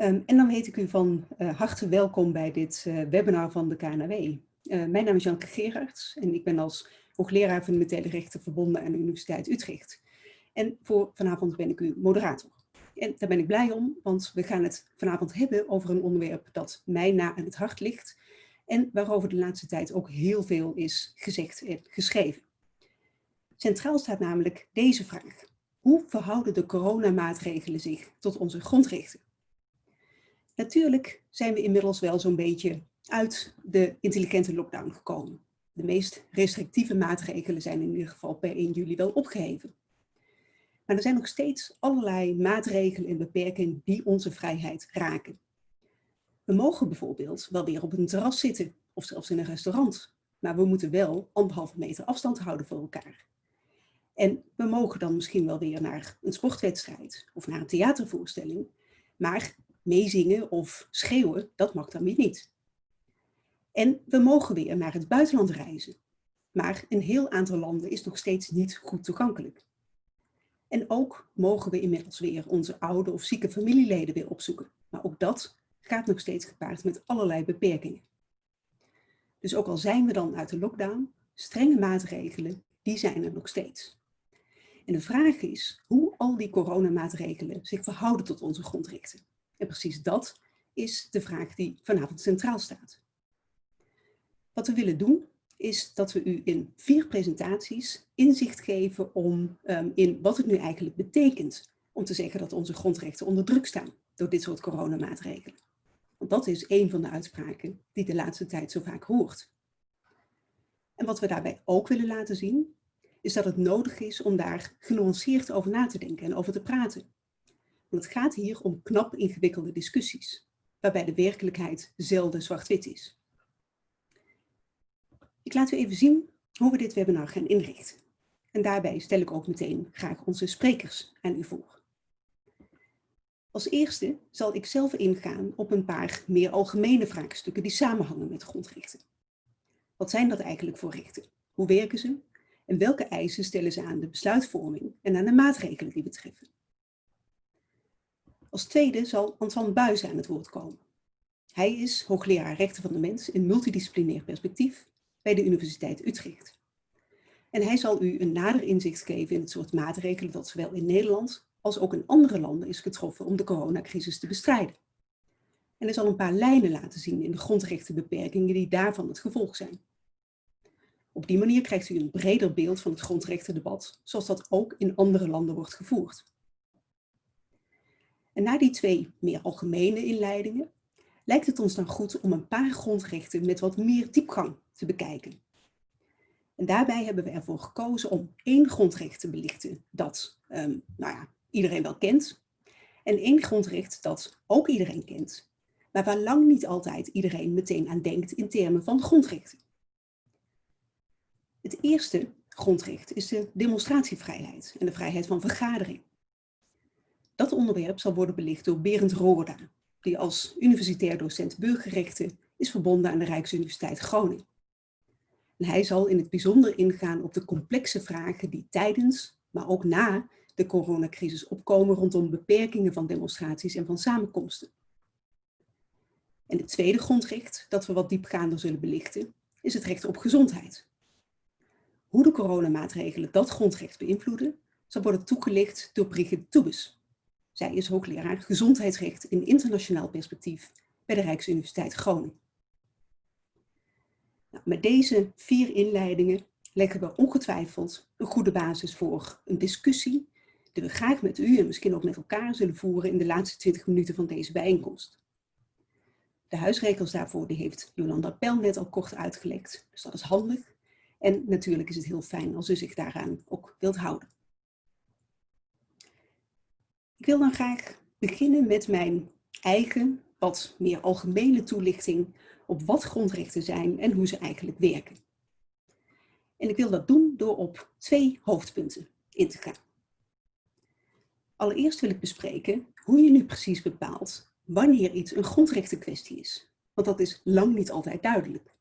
Um, en dan heet ik u van uh, harte welkom bij dit uh, webinar van de KNW. Uh, mijn naam is Janke Gerards en ik ben als hoogleraar fundamentele rechten verbonden aan de Universiteit Utrecht. En voor vanavond ben ik uw moderator. En daar ben ik blij om, want we gaan het vanavond hebben over een onderwerp dat mij na aan het hart ligt en waarover de laatste tijd ook heel veel is gezegd en geschreven. Centraal staat namelijk deze vraag. Hoe verhouden de coronamaatregelen zich tot onze grondrechten? Natuurlijk zijn we inmiddels wel zo'n beetje uit de intelligente lockdown gekomen. De meest restrictieve maatregelen zijn in ieder geval per 1 juli wel opgeheven. Maar er zijn nog steeds allerlei maatregelen en beperkingen die onze vrijheid raken. We mogen bijvoorbeeld wel weer op een terras zitten of zelfs in een restaurant. Maar we moeten wel anderhalve meter afstand houden voor elkaar. En we mogen dan misschien wel weer naar een sportwedstrijd of naar een theatervoorstelling. Maar meezingen of schreeuwen, dat mag dan weer niet. En we mogen weer naar het buitenland reizen. Maar een heel aantal landen is nog steeds niet goed toegankelijk. En ook mogen we inmiddels weer onze oude of zieke familieleden weer opzoeken. Maar ook dat gaat nog steeds gepaard met allerlei beperkingen. Dus ook al zijn we dan uit de lockdown, strenge maatregelen, die zijn er nog steeds. En de vraag is hoe al die coronamaatregelen zich verhouden tot onze grondrechten. En precies dat is de vraag die vanavond centraal staat. Wat we willen doen is dat we u in vier presentaties inzicht geven om, um, in wat het nu eigenlijk betekent om te zeggen dat onze grondrechten onder druk staan door dit soort coronamaatregelen. Want dat is een van de uitspraken die de laatste tijd zo vaak hoort. En wat we daarbij ook willen laten zien, is dat het nodig is om daar genuanceerd over na te denken en over te praten. Want het gaat hier om knap ingewikkelde discussies, waarbij de werkelijkheid zelden zwart-wit is. Ik laat u even zien hoe we dit webinar gaan inrichten. En daarbij stel ik ook meteen graag onze sprekers aan u voor. Als eerste zal ik zelf ingaan op een paar meer algemene vraagstukken die samenhangen met grondrechten. Wat zijn dat eigenlijk voor rechten? Hoe werken ze? En welke eisen stellen ze aan de besluitvorming en aan de maatregelen die betreffen? Als tweede zal Antoine Buijs aan het woord komen. Hij is hoogleraar rechten van de mens in multidisciplinair perspectief bij de Universiteit Utrecht. En hij zal u een nader inzicht geven in het soort maatregelen dat zowel in Nederland als ook in andere landen is getroffen om de coronacrisis te bestrijden. En hij zal een paar lijnen laten zien in de grondrechtenbeperkingen die daarvan het gevolg zijn. Op die manier krijgt u een breder beeld van het grondrechtendebat, zoals dat ook in andere landen wordt gevoerd. Na die twee meer algemene inleidingen lijkt het ons dan goed om een paar grondrechten met wat meer diepgang te bekijken. En daarbij hebben we ervoor gekozen om één grondrecht te belichten dat um, nou ja, iedereen wel kent. En één grondrecht dat ook iedereen kent, maar waar lang niet altijd iedereen meteen aan denkt in termen van grondrechten. Het eerste grondrecht is de demonstratievrijheid en de vrijheid van vergadering. Dat onderwerp zal worden belicht door Berend Roorda, die als universitair docent burgerrechten is verbonden aan de Rijksuniversiteit Groningen. En hij zal in het bijzonder ingaan op de complexe vragen die tijdens, maar ook na de coronacrisis opkomen rondom beperkingen van demonstraties en van samenkomsten. En het tweede grondrecht dat we wat diepgaander zullen belichten is het recht op gezondheid. Hoe de coronamaatregelen dat grondrecht beïnvloeden zal worden toegelicht door Brigitte Toebes. Zij is hoogleraar gezondheidsrecht in internationaal perspectief bij de Rijksuniversiteit Groningen. Nou, met deze vier inleidingen leggen we ongetwijfeld een goede basis voor een discussie die we graag met u en misschien ook met elkaar zullen voeren in de laatste 20 minuten van deze bijeenkomst. De huisregels daarvoor die heeft Jolanda Pel net al kort uitgelegd, dus dat is handig. En natuurlijk is het heel fijn als u zich daaraan ook wilt houden. Ik wil dan graag beginnen met mijn eigen, wat meer algemene toelichting op wat grondrechten zijn en hoe ze eigenlijk werken. En ik wil dat doen door op twee hoofdpunten in te gaan. Allereerst wil ik bespreken hoe je nu precies bepaalt wanneer iets een grondrechtenkwestie is. Want dat is lang niet altijd duidelijk.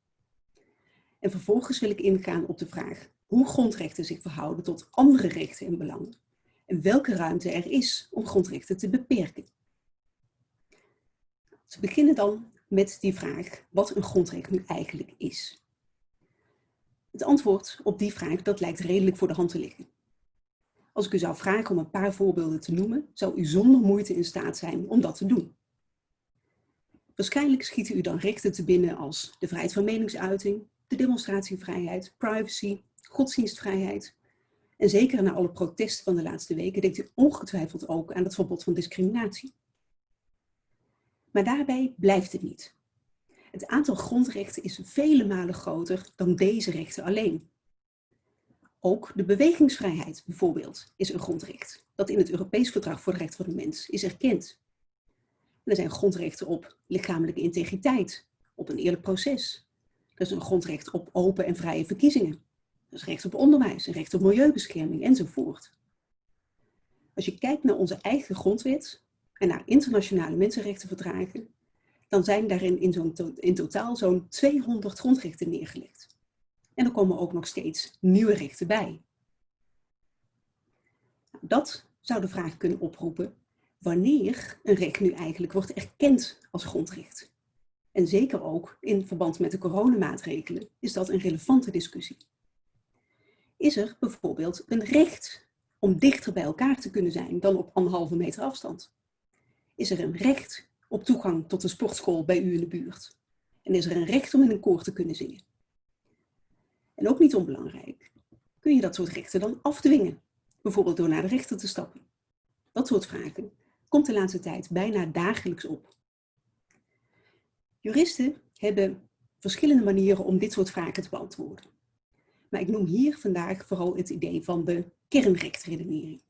En vervolgens wil ik ingaan op de vraag hoe grondrechten zich verhouden tot andere rechten en belangen. En welke ruimte er is om grondrechten te beperken. Ze beginnen dan met die vraag wat een grondrecht nu eigenlijk is. Het antwoord op die vraag dat lijkt redelijk voor de hand te liggen. Als ik u zou vragen om een paar voorbeelden te noemen, zou u zonder moeite in staat zijn om dat te doen. Waarschijnlijk schieten u dan rechten te binnen als de vrijheid van meningsuiting, de demonstratievrijheid, privacy, godsdienstvrijheid. En zeker na alle protesten van de laatste weken denkt u ongetwijfeld ook aan het verbod van discriminatie. Maar daarbij blijft het niet. Het aantal grondrechten is vele malen groter dan deze rechten alleen. Ook de bewegingsvrijheid bijvoorbeeld is een grondrecht, dat in het Europees Verdrag voor de Rechten van de Mens is erkend. er zijn grondrechten op lichamelijke integriteit, op een eerlijk proces. Er is een grondrecht op open en vrije verkiezingen. Is recht op onderwijs, recht op milieubescherming enzovoort. Als je kijkt naar onze eigen grondwet en naar internationale mensenrechtenverdragen, dan zijn daarin in, in totaal zo'n 200 grondrechten neergelegd. En er komen ook nog steeds nieuwe rechten bij. Nou, dat zou de vraag kunnen oproepen wanneer een recht nu eigenlijk wordt erkend als grondrecht. En zeker ook in verband met de coronamaatregelen is dat een relevante discussie. Is er bijvoorbeeld een recht om dichter bij elkaar te kunnen zijn dan op anderhalve meter afstand? Is er een recht op toegang tot een sportschool bij u in de buurt? En is er een recht om in een koor te kunnen zingen? En ook niet onbelangrijk, kun je dat soort rechten dan afdwingen? Bijvoorbeeld door naar de rechter te stappen. Dat soort vragen komt de laatste tijd bijna dagelijks op. Juristen hebben verschillende manieren om dit soort vragen te beantwoorden. Maar ik noem hier vandaag vooral het idee van de kernrechtredenering.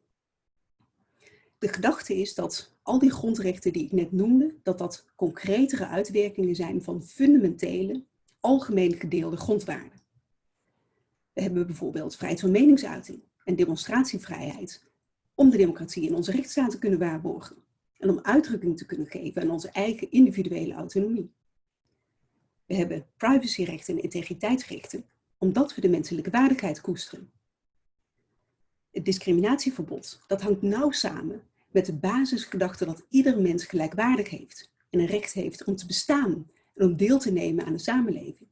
De gedachte is dat al die grondrechten die ik net noemde, dat dat concretere uitwerkingen zijn van fundamentele, algemeen gedeelde grondwaarden. We hebben bijvoorbeeld vrijheid van meningsuiting en demonstratievrijheid om de democratie in onze rechtsstaat te kunnen waarborgen en om uitdrukking te kunnen geven aan onze eigen individuele autonomie. We hebben privacyrechten en integriteitsrechten omdat we de menselijke waardigheid koesteren. Het discriminatieverbod dat hangt nauw samen met de basisgedachte dat ieder mens gelijkwaardig heeft en een recht heeft om te bestaan en om deel te nemen aan de samenleving.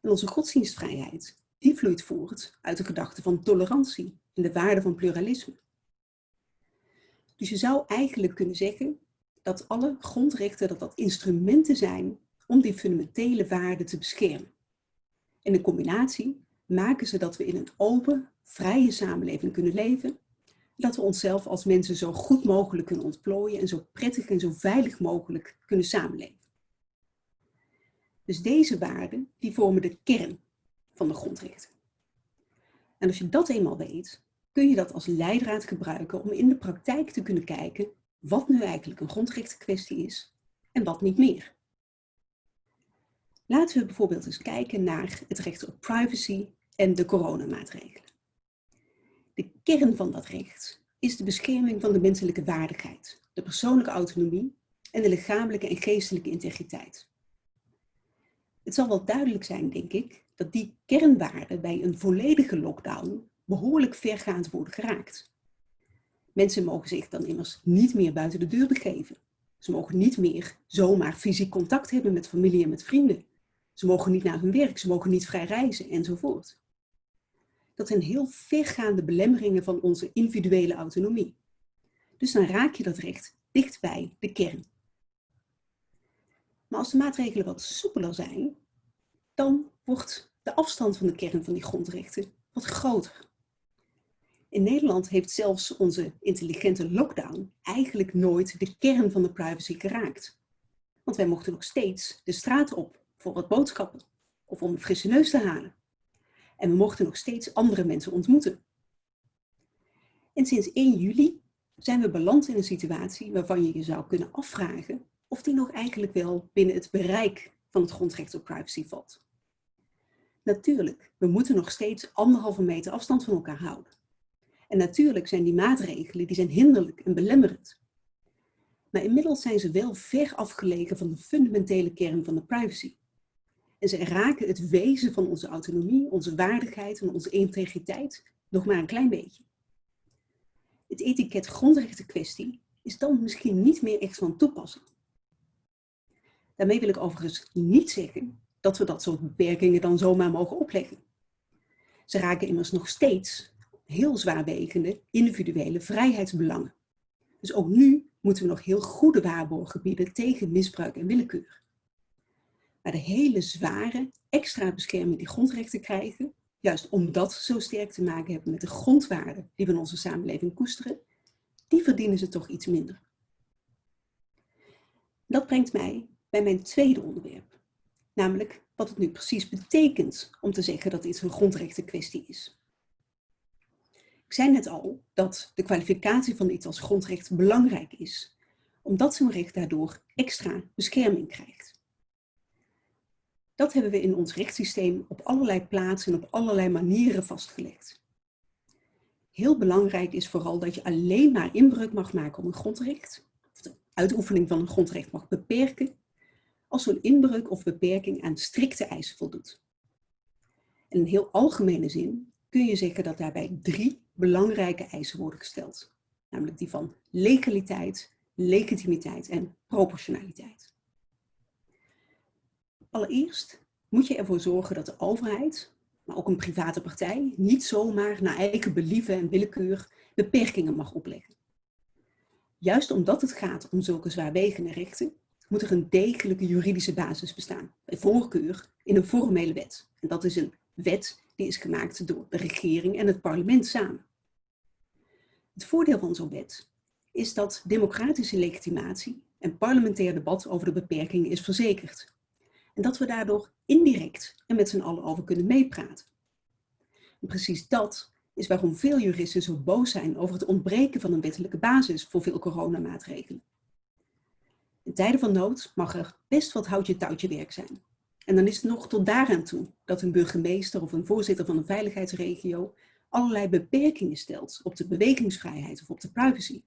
En onze godsdienstvrijheid, die vloeit voort uit de gedachte van tolerantie en de waarde van pluralisme. Dus je zou eigenlijk kunnen zeggen dat alle grondrechten dat dat instrumenten zijn om die fundamentele waarden te beschermen. En in combinatie maken ze dat we in een open, vrije samenleving kunnen leven dat we onszelf als mensen zo goed mogelijk kunnen ontplooien en zo prettig en zo veilig mogelijk kunnen samenleven. Dus deze waarden, die vormen de kern van de grondrechten. En als je dat eenmaal weet, kun je dat als leidraad gebruiken om in de praktijk te kunnen kijken wat nu eigenlijk een grondrechtenkwestie is en wat niet meer. Laten we bijvoorbeeld eens kijken naar het recht op privacy en de coronamaatregelen. De kern van dat recht is de bescherming van de menselijke waardigheid, de persoonlijke autonomie en de lichamelijke en geestelijke integriteit. Het zal wel duidelijk zijn, denk ik, dat die kernwaarden bij een volledige lockdown behoorlijk vergaand worden geraakt. Mensen mogen zich dan immers niet meer buiten de deur begeven. Ze mogen niet meer zomaar fysiek contact hebben met familie en met vrienden. Ze mogen niet naar hun werk, ze mogen niet vrij reizen enzovoort dat zijn heel vergaande belemmeringen van onze individuele autonomie. Dus dan raak je dat recht dicht bij de kern. Maar als de maatregelen wat soepeler zijn, dan wordt de afstand van de kern van die grondrechten wat groter. In Nederland heeft zelfs onze intelligente lockdown eigenlijk nooit de kern van de privacy geraakt. Want wij mochten nog steeds de straat op voor wat boodschappen of om een frisse neus te halen. En we mochten nog steeds andere mensen ontmoeten. En sinds 1 juli zijn we beland in een situatie waarvan je je zou kunnen afvragen of die nog eigenlijk wel binnen het bereik van het grondrecht op privacy valt. Natuurlijk, we moeten nog steeds anderhalve meter afstand van elkaar houden. En natuurlijk zijn die maatregelen die zijn hinderlijk en belemmerend. Maar inmiddels zijn ze wel ver afgelegen van de fundamentele kern van de privacy. En ze raken het wezen van onze autonomie, onze waardigheid en onze integriteit nog maar een klein beetje. Het etiket grondrechten kwestie is dan misschien niet meer echt van toepassing. Daarmee wil ik overigens niet zeggen dat we dat soort beperkingen dan zomaar mogen opleggen. Ze raken immers nog steeds heel zwaarwegende individuele vrijheidsbelangen. Dus ook nu moeten we nog heel goede waarborgen bieden tegen misbruik en willekeur. Maar de hele zware extra bescherming die grondrechten krijgen, juist omdat ze zo sterk te maken hebben met de grondwaarden die we in onze samenleving koesteren, die verdienen ze toch iets minder. Dat brengt mij bij mijn tweede onderwerp, namelijk wat het nu precies betekent om te zeggen dat iets een grondrechtenkwestie is. Ik zei net al dat de kwalificatie van iets als grondrecht belangrijk is, omdat zo'n recht daardoor extra bescherming krijgt. Dat hebben we in ons rechtssysteem op allerlei plaatsen en op allerlei manieren vastgelegd. Heel belangrijk is vooral dat je alleen maar inbreuk mag maken op een grondrecht, of de uitoefening van een grondrecht mag beperken, als zo'n inbreuk of beperking aan strikte eisen voldoet. In een heel algemene zin kun je zeggen dat daarbij drie belangrijke eisen worden gesteld. Namelijk die van legaliteit, legitimiteit en proportionaliteit. Allereerst moet je ervoor zorgen dat de overheid, maar ook een private partij, niet zomaar naar eigen believen en willekeur beperkingen mag opleggen. Juist omdat het gaat om zulke zwaarwegende rechten, moet er een degelijke juridische basis bestaan. Bij voorkeur in een formele wet. En dat is een wet die is gemaakt door de regering en het parlement samen. Het voordeel van zo'n wet is dat democratische legitimatie en parlementair debat over de beperkingen is verzekerd. En dat we daardoor indirect en met z'n allen over kunnen meepraten. En precies dat is waarom veel juristen zo boos zijn over het ontbreken van een wettelijke basis voor veel coronamaatregelen. In tijden van nood mag er best wat houtje-touwtje werk zijn. En dan is het nog tot daaraan toe dat een burgemeester of een voorzitter van een veiligheidsregio allerlei beperkingen stelt op de bewegingsvrijheid of op de privacy.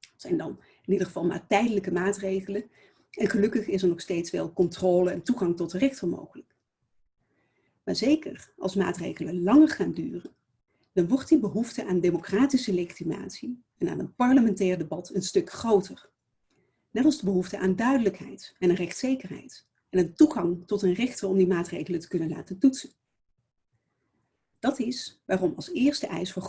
Dat zijn dan in ieder geval maar tijdelijke maatregelen en gelukkig is er nog steeds wel controle en toegang tot de rechter mogelijk. Maar zeker als maatregelen langer gaan duren, dan wordt die behoefte aan democratische legitimatie en aan een parlementair debat een stuk groter. Net als de behoefte aan duidelijkheid en een rechtszekerheid en een toegang tot een rechter om die maatregelen te kunnen laten toetsen. Dat is waarom als eerste eis voor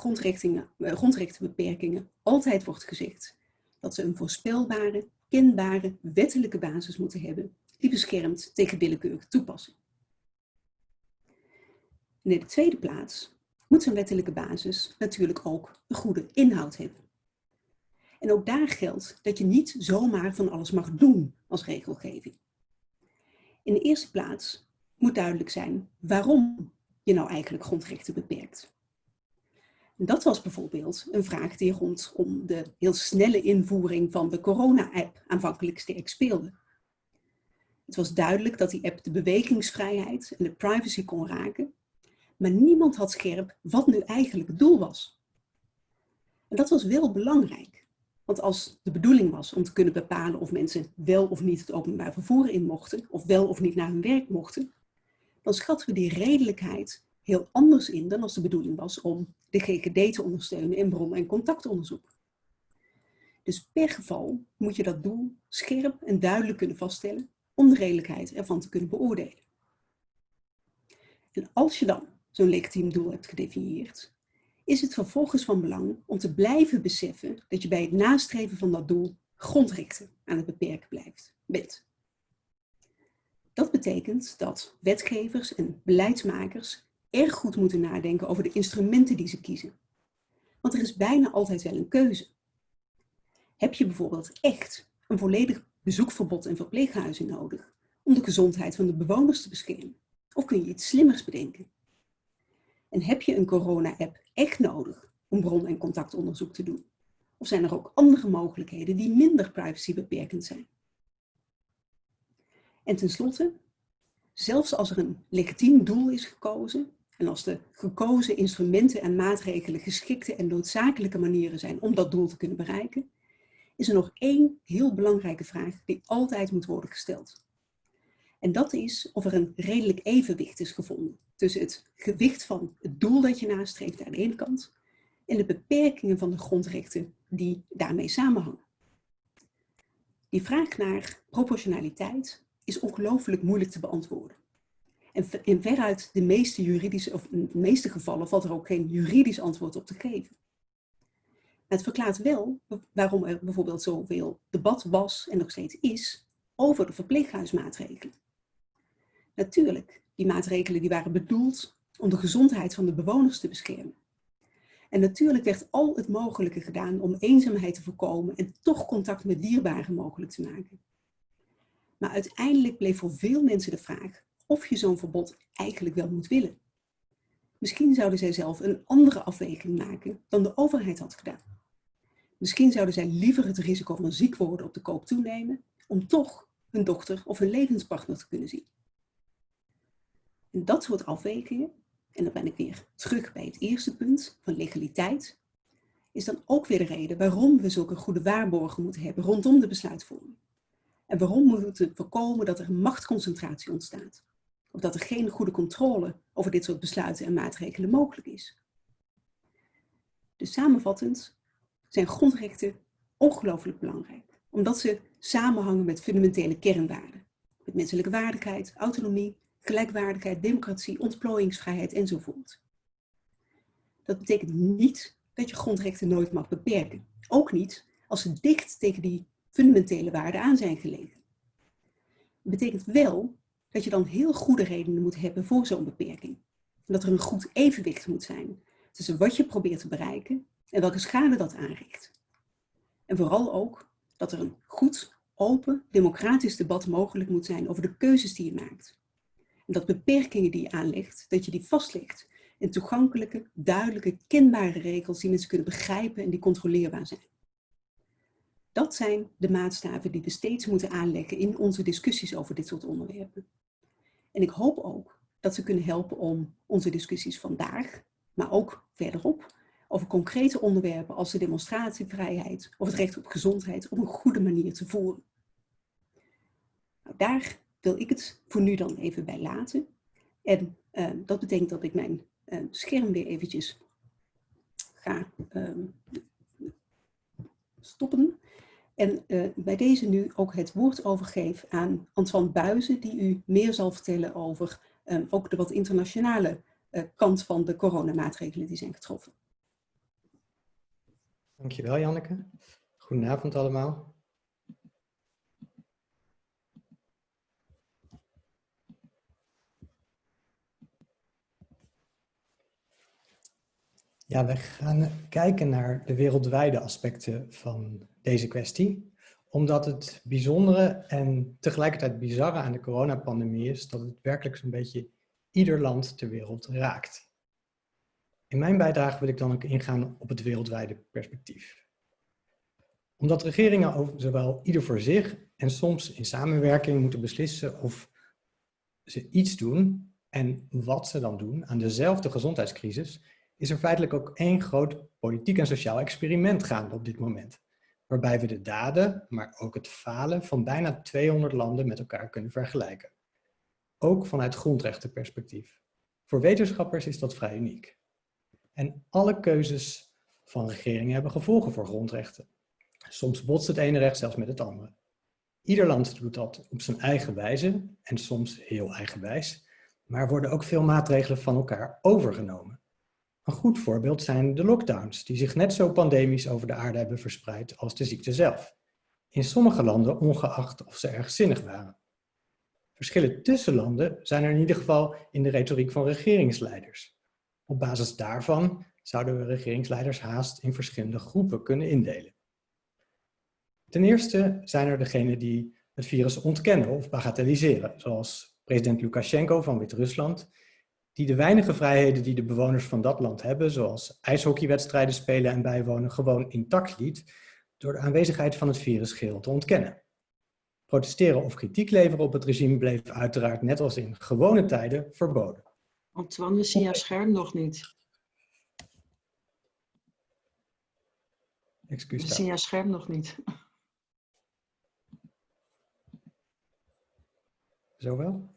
eh, grondrechtenbeperkingen altijd wordt gezegd dat ze een voorspelbare, kenbare, wettelijke basis moeten hebben die beschermt tegen willekeurige toepassing. in de tweede plaats moet zo'n wettelijke basis natuurlijk ook een goede inhoud hebben. En ook daar geldt dat je niet zomaar van alles mag doen als regelgeving. In de eerste plaats moet duidelijk zijn waarom je nou eigenlijk grondrechten beperkt. Dat was bijvoorbeeld een vraag die rondom de heel snelle invoering van de corona-app aanvankelijk sterk speelde. Het was duidelijk dat die app de bewegingsvrijheid en de privacy kon raken, maar niemand had scherp wat nu eigenlijk het doel was. En dat was wel belangrijk, want als de bedoeling was om te kunnen bepalen of mensen wel of niet het openbaar vervoer in mochten, of wel of niet naar hun werk mochten, dan schatten we die redelijkheid heel anders in dan als de bedoeling was om de GGD te ondersteunen in bron- en contactonderzoek. Dus per geval moet je dat doel scherp en duidelijk kunnen vaststellen om de redelijkheid ervan te kunnen beoordelen. En als je dan zo'n legitiem doel hebt gedefinieerd, is het vervolgens van belang om te blijven beseffen dat je bij het nastreven van dat doel grondrechten aan het beperken blijft, bent. Dat betekent dat wetgevers en beleidsmakers erg goed moeten nadenken over de instrumenten die ze kiezen. Want er is bijna altijd wel een keuze. Heb je bijvoorbeeld echt een volledig bezoekverbod in verpleeghuizen nodig om de gezondheid van de bewoners te beschermen? Of kun je iets slimmers bedenken? En heb je een corona-app echt nodig om bron- en contactonderzoek te doen? Of zijn er ook andere mogelijkheden die minder privacybeperkend zijn? En tenslotte, zelfs als er een legitiem doel is gekozen en als de gekozen instrumenten en maatregelen geschikte en noodzakelijke manieren zijn om dat doel te kunnen bereiken, is er nog één heel belangrijke vraag die altijd moet worden gesteld. En dat is of er een redelijk evenwicht is gevonden tussen het gewicht van het doel dat je nastreeft aan de ene kant en de beperkingen van de grondrechten die daarmee samenhangen. Die vraag naar proportionaliteit is ongelooflijk moeilijk te beantwoorden. En in veruit de meeste juridische, of meeste gevallen valt er ook geen juridisch antwoord op te geven. het verklaart wel waarom er bijvoorbeeld zoveel debat was en nog steeds is over de verpleeghuismaatregelen. Natuurlijk, die maatregelen die waren bedoeld om de gezondheid van de bewoners te beschermen. En natuurlijk werd al het mogelijke gedaan om eenzaamheid te voorkomen en toch contact met dierbaren mogelijk te maken. Maar uiteindelijk bleef voor veel mensen de vraag of je zo'n verbod eigenlijk wel moet willen. Misschien zouden zij zelf een andere afweging maken dan de overheid had gedaan. Misschien zouden zij liever het risico van ziek worden op de koop toenemen om toch hun dochter of hun levenspartner te kunnen zien. En dat soort afwegingen, en dan ben ik weer terug bij het eerste punt van legaliteit, is dan ook weer de reden waarom we zulke goede waarborgen moeten hebben rondom de besluitvorming. En waarom we moeten voorkomen dat er machtsconcentratie ontstaat. Of dat er geen goede controle over dit soort besluiten en maatregelen mogelijk is. Dus samenvattend zijn grondrechten ongelooflijk belangrijk. Omdat ze samenhangen met fundamentele kernwaarden. Met menselijke waardigheid, autonomie, gelijkwaardigheid, democratie, ontplooiingsvrijheid enzovoort. Dat betekent niet dat je grondrechten nooit mag beperken. Ook niet als ze dicht tegen die fundamentele waarden aan zijn gelegen. Het betekent wel dat je dan heel goede redenen moet hebben voor zo'n beperking. En dat er een goed evenwicht moet zijn tussen wat je probeert te bereiken en welke schade dat aanricht. En vooral ook dat er een goed, open, democratisch debat mogelijk moet zijn over de keuzes die je maakt. En dat beperkingen die je aanlegt, dat je die vastlegt in toegankelijke, duidelijke, kenbare regels die mensen kunnen begrijpen en die controleerbaar zijn. Dat zijn de maatstaven die we steeds moeten aanleggen in onze discussies over dit soort onderwerpen. En ik hoop ook dat ze kunnen helpen om onze discussies vandaag, maar ook verderop, over concrete onderwerpen als de demonstratievrijheid of het recht op gezondheid op een goede manier te voeren. Nou, daar wil ik het voor nu dan even bij laten. En uh, dat betekent dat ik mijn uh, scherm weer eventjes ga uh, stoppen. En uh, bij deze nu ook het woord overgeef aan Antoine Buizen, die u meer zal vertellen over um, ook de wat internationale uh, kant van de coronamaatregelen die zijn getroffen. Dankjewel Janneke. Goedenavond allemaal. Ja, we gaan kijken naar de wereldwijde aspecten van deze kwestie. Omdat het bijzondere en tegelijkertijd bizarre aan de coronapandemie is dat het werkelijk zo'n beetje ieder land ter wereld raakt. In mijn bijdrage wil ik dan ook ingaan op het wereldwijde perspectief. Omdat regeringen zowel ieder voor zich en soms in samenwerking moeten beslissen of ze iets doen en wat ze dan doen aan dezelfde gezondheidscrisis, is er feitelijk ook één groot politiek en sociaal experiment gaande op dit moment. Waarbij we de daden, maar ook het falen van bijna 200 landen met elkaar kunnen vergelijken. Ook vanuit grondrechtenperspectief. Voor wetenschappers is dat vrij uniek. En alle keuzes van regeringen hebben gevolgen voor grondrechten. Soms botst het ene recht zelfs met het andere. Ieder land doet dat op zijn eigen wijze en soms heel eigenwijs. Maar worden ook veel maatregelen van elkaar overgenomen. Een goed voorbeeld zijn de lockdowns, die zich net zo pandemisch over de aarde hebben verspreid als de ziekte zelf. In sommige landen ongeacht of ze erg zinnig waren. Verschillen tussen landen zijn er in ieder geval in de retoriek van regeringsleiders. Op basis daarvan zouden we regeringsleiders haast in verschillende groepen kunnen indelen. Ten eerste zijn er degenen die het virus ontkennen of bagatelliseren, zoals president Lukashenko van Wit-Rusland, die de weinige vrijheden die de bewoners van dat land hebben, zoals ijshockeywedstrijden spelen en bijwonen, gewoon intact liet, door de aanwezigheid van het virus geheel te ontkennen. Protesteren of kritiek leveren op het regime bleef uiteraard net als in gewone tijden verboden. Antoine, we zien jouw scherm nog niet. Excuus. We zien jouw scherm nog niet. Zo wel?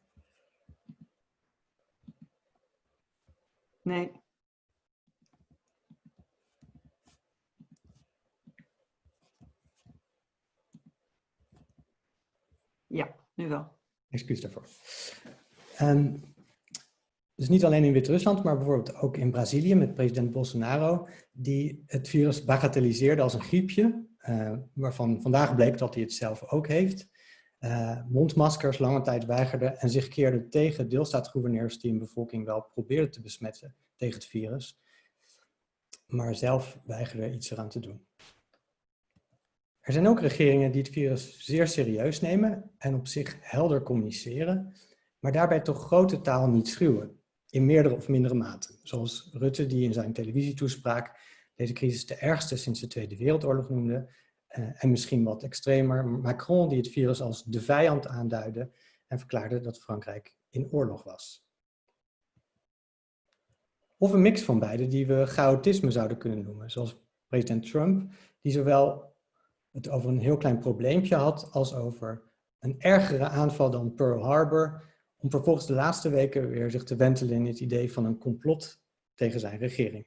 Nee. Ja, nu wel. Excuus daarvoor. Um, dus niet alleen in Wit-Rusland, maar bijvoorbeeld ook in Brazilië met president Bolsonaro, die het virus bagatelliseerde als een griepje, uh, waarvan vandaag bleek dat hij het zelf ook heeft. Uh, mondmaskers lange tijd weigerde en zich keerde tegen deelstaatgouverneurs die een bevolking wel probeerden te besmetten tegen het virus, maar zelf weigerde iets eraan te doen. Er zijn ook regeringen die het virus zeer serieus nemen en op zich helder communiceren, maar daarbij toch grote taal niet schuwen, in meerdere of mindere mate. Zoals Rutte die in zijn televisietoespraak deze crisis de ergste sinds de Tweede Wereldoorlog noemde, en misschien wat extremer Macron die het virus als de vijand aanduidde en verklaarde dat Frankrijk in oorlog was. Of een mix van beide die we chaotisme zouden kunnen noemen, zoals president Trump, die zowel het over een heel klein probleempje had als over een ergere aanval dan Pearl Harbor, om vervolgens de laatste weken weer zich te wentelen in het idee van een complot tegen zijn regering.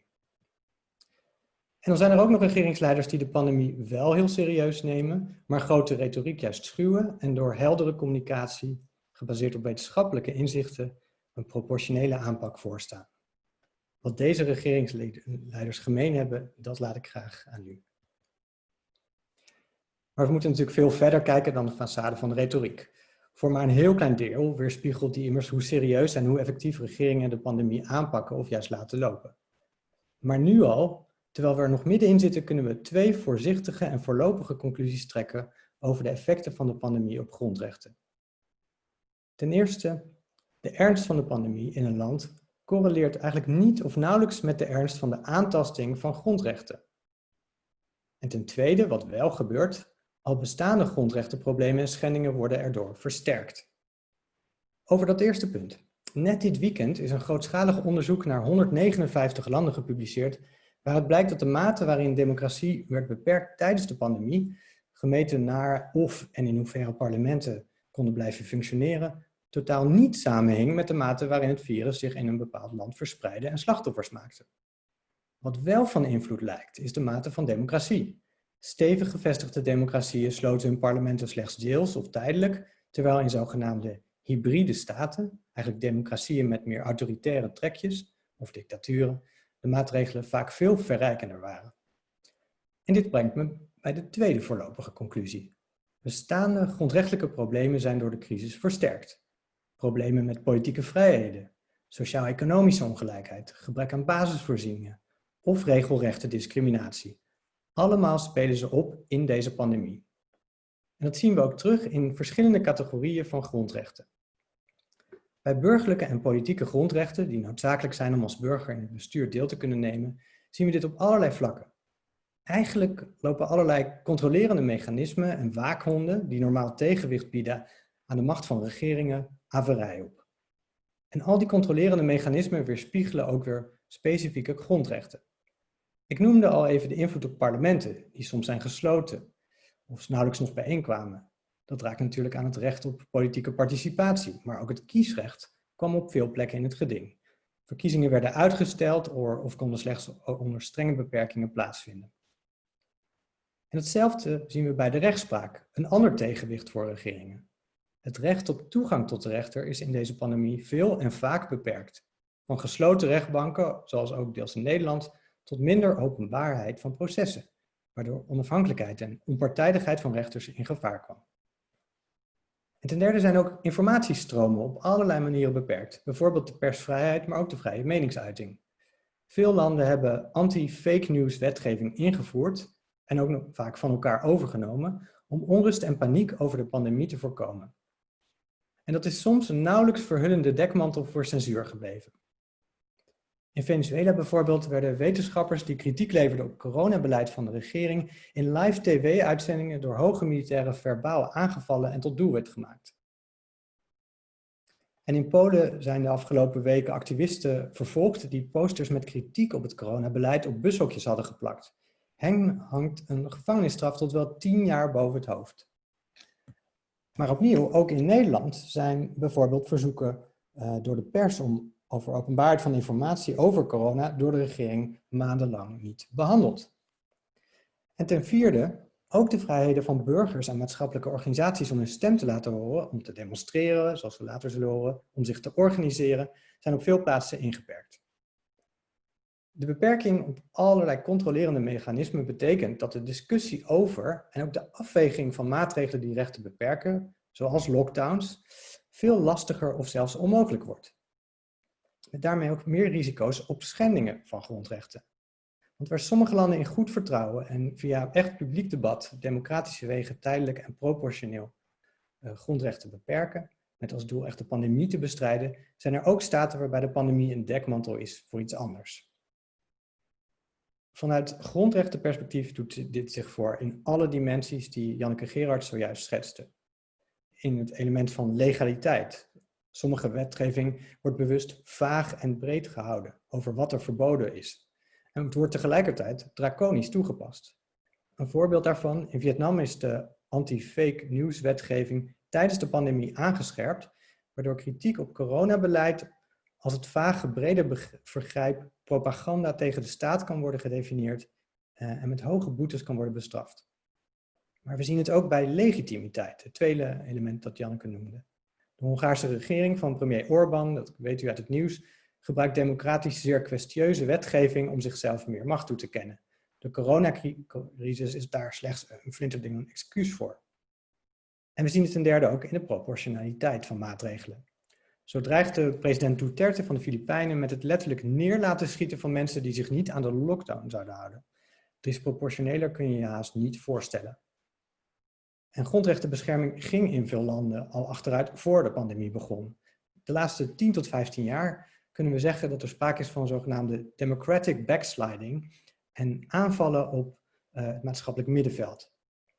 En dan zijn er ook nog regeringsleiders die de pandemie wel heel serieus nemen, maar grote retoriek juist schuwen en door heldere communicatie, gebaseerd op wetenschappelijke inzichten, een proportionele aanpak voorstaan. Wat deze regeringsleiders gemeen hebben, dat laat ik graag aan u. Maar we moeten natuurlijk veel verder kijken dan de façade van de retoriek. Voor maar een heel klein deel weerspiegelt die immers hoe serieus en hoe effectief regeringen de pandemie aanpakken of juist laten lopen. Maar nu al, terwijl we er nog middenin zitten, kunnen we twee voorzichtige en voorlopige conclusies trekken over de effecten van de pandemie op grondrechten. Ten eerste, de ernst van de pandemie in een land correleert eigenlijk niet of nauwelijks met de ernst van de aantasting van grondrechten. En ten tweede, wat wel gebeurt, al bestaande grondrechtenproblemen en schendingen worden erdoor versterkt. Over dat eerste punt. Net dit weekend is een grootschalig onderzoek naar 159 landen gepubliceerd, waaruit blijkt dat de mate waarin democratie werd beperkt tijdens de pandemie, gemeten naar of en in hoeverre parlementen konden blijven functioneren, totaal niet samenhing met de mate waarin het virus zich in een bepaald land verspreidde en slachtoffers maakte. Wat wel van invloed lijkt, is de mate van democratie. Stevig gevestigde democratieën sloten hun parlementen slechts deels of tijdelijk, terwijl in zogenaamde hybride staten, eigenlijk democratieën met meer autoritaire trekjes, of dictaturen, de maatregelen vaak veel verrijkender waren. En dit brengt me bij de tweede voorlopige conclusie. Bestaande grondrechtelijke problemen zijn door de crisis versterkt. Problemen met politieke vrijheden, sociaal-economische ongelijkheid, gebrek aan basisvoorzieningen of regelrechte discriminatie. Allemaal spelen ze op in deze pandemie. En dat zien we ook terug in verschillende categorieën van grondrechten. Bij burgerlijke en politieke grondrechten, die noodzakelijk zijn om als burger in het bestuur deel te kunnen nemen, zien we dit op allerlei vlakken. Eigenlijk lopen allerlei controlerende mechanismen en waakhonden, die normaal tegenwicht bieden aan de macht van regeringen, averij op. En al die controlerende mechanismen weerspiegelen ook weer specifieke grondrechten. Ik noemde al even de invloed op parlementen, die soms zijn gesloten of nauwelijks nog bijeenkwamen. Dat raakt natuurlijk aan het recht op politieke participatie, maar ook het kiesrecht kwam op veel plekken in het geding. Verkiezingen werden uitgesteld of konden slechts onder strenge beperkingen plaatsvinden. En hetzelfde zien we bij de rechtspraak, een ander tegenwicht voor regeringen. Het recht op toegang tot de rechter is in deze pandemie veel en vaak beperkt. Van gesloten rechtbanken, zoals ook deels in Nederland, tot minder openbaarheid van processen, waardoor onafhankelijkheid en onpartijdigheid van rechters in gevaar kwam. En ten derde zijn ook informatiestromen op allerlei manieren beperkt, bijvoorbeeld de persvrijheid, maar ook de vrije meningsuiting. Veel landen hebben anti-fake news wetgeving ingevoerd en ook vaak van elkaar overgenomen om onrust en paniek over de pandemie te voorkomen. En dat is soms een nauwelijks verhullende dekmantel voor censuur gebleven. In Venezuela bijvoorbeeld werden wetenschappers die kritiek leverden op coronabeleid van de regering in live tv-uitzendingen door hoge militairen verbaal aangevallen en tot doelwit gemaakt. En in Polen zijn de afgelopen weken activisten vervolgd die posters met kritiek op het coronabeleid op bushokjes hadden geplakt. Hen hangt een gevangenisstraf tot wel tien jaar boven het hoofd. Maar opnieuw, ook in Nederland zijn bijvoorbeeld verzoeken uh, door de pers om over openbaarheid van informatie over corona door de regering maandenlang niet behandeld. En ten vierde, Ook de vrijheden van burgers en maatschappelijke organisaties om hun stem te laten horen, om te demonstreren, zoals we later zullen horen, om zich te organiseren, zijn op veel plaatsen ingeperkt. De beperking op allerlei controlerende mechanismen betekent dat de discussie over en ook de afweging van maatregelen die rechten beperken, zoals lockdowns, veel lastiger of zelfs onmogelijk wordt. Met daarmee ook meer risico's op schendingen van grondrechten. Want waar sommige landen in goed vertrouwen en via echt publiek debat democratische wegen tijdelijk en proportioneel uh, grondrechten beperken, met als doel echt de pandemie te bestrijden, zijn er ook staten waarbij de pandemie een dekmantel is voor iets anders. Vanuit grondrechtenperspectief doet dit zich voor in alle dimensies die Janneke Gerards zojuist schetste. In het element van legaliteit. Sommige wetgeving wordt bewust vaag en breed gehouden over wat er verboden is. En het wordt tegelijkertijd draconisch toegepast. Een voorbeeld daarvan, in Vietnam is de anti-fake news wetgeving tijdens de pandemie aangescherpt, waardoor kritiek op coronabeleid als het vage brede vergrijp propaganda tegen de staat kan worden gedefinieerd uh, en met hoge boetes kan worden bestraft. Maar we zien het ook bij legitimiteit, het tweede element dat Janneke noemde. De Hongaarse regering van premier Orbán, dat weet u uit het nieuws, gebruikt democratisch zeer kwestieuze wetgeving om zichzelf meer macht toe te kennen. De coronacrisis is daar slechts een flinterding een excuus voor. En we zien het ten derde ook in de proportionaliteit van maatregelen. Zo dreigt president Duterte van de Filipijnen met het letterlijk neer laten schieten van mensen die zich niet aan de lockdown zouden houden. Disproportioneler kun je je haast niet voorstellen. En grondrechtenbescherming ging in veel landen al achteruit voor de pandemie begon. De laatste 10 tot 15 jaar kunnen we zeggen dat er sprake is van zogenaamde democratic backsliding en aanvallen op uh, het maatschappelijk middenveld.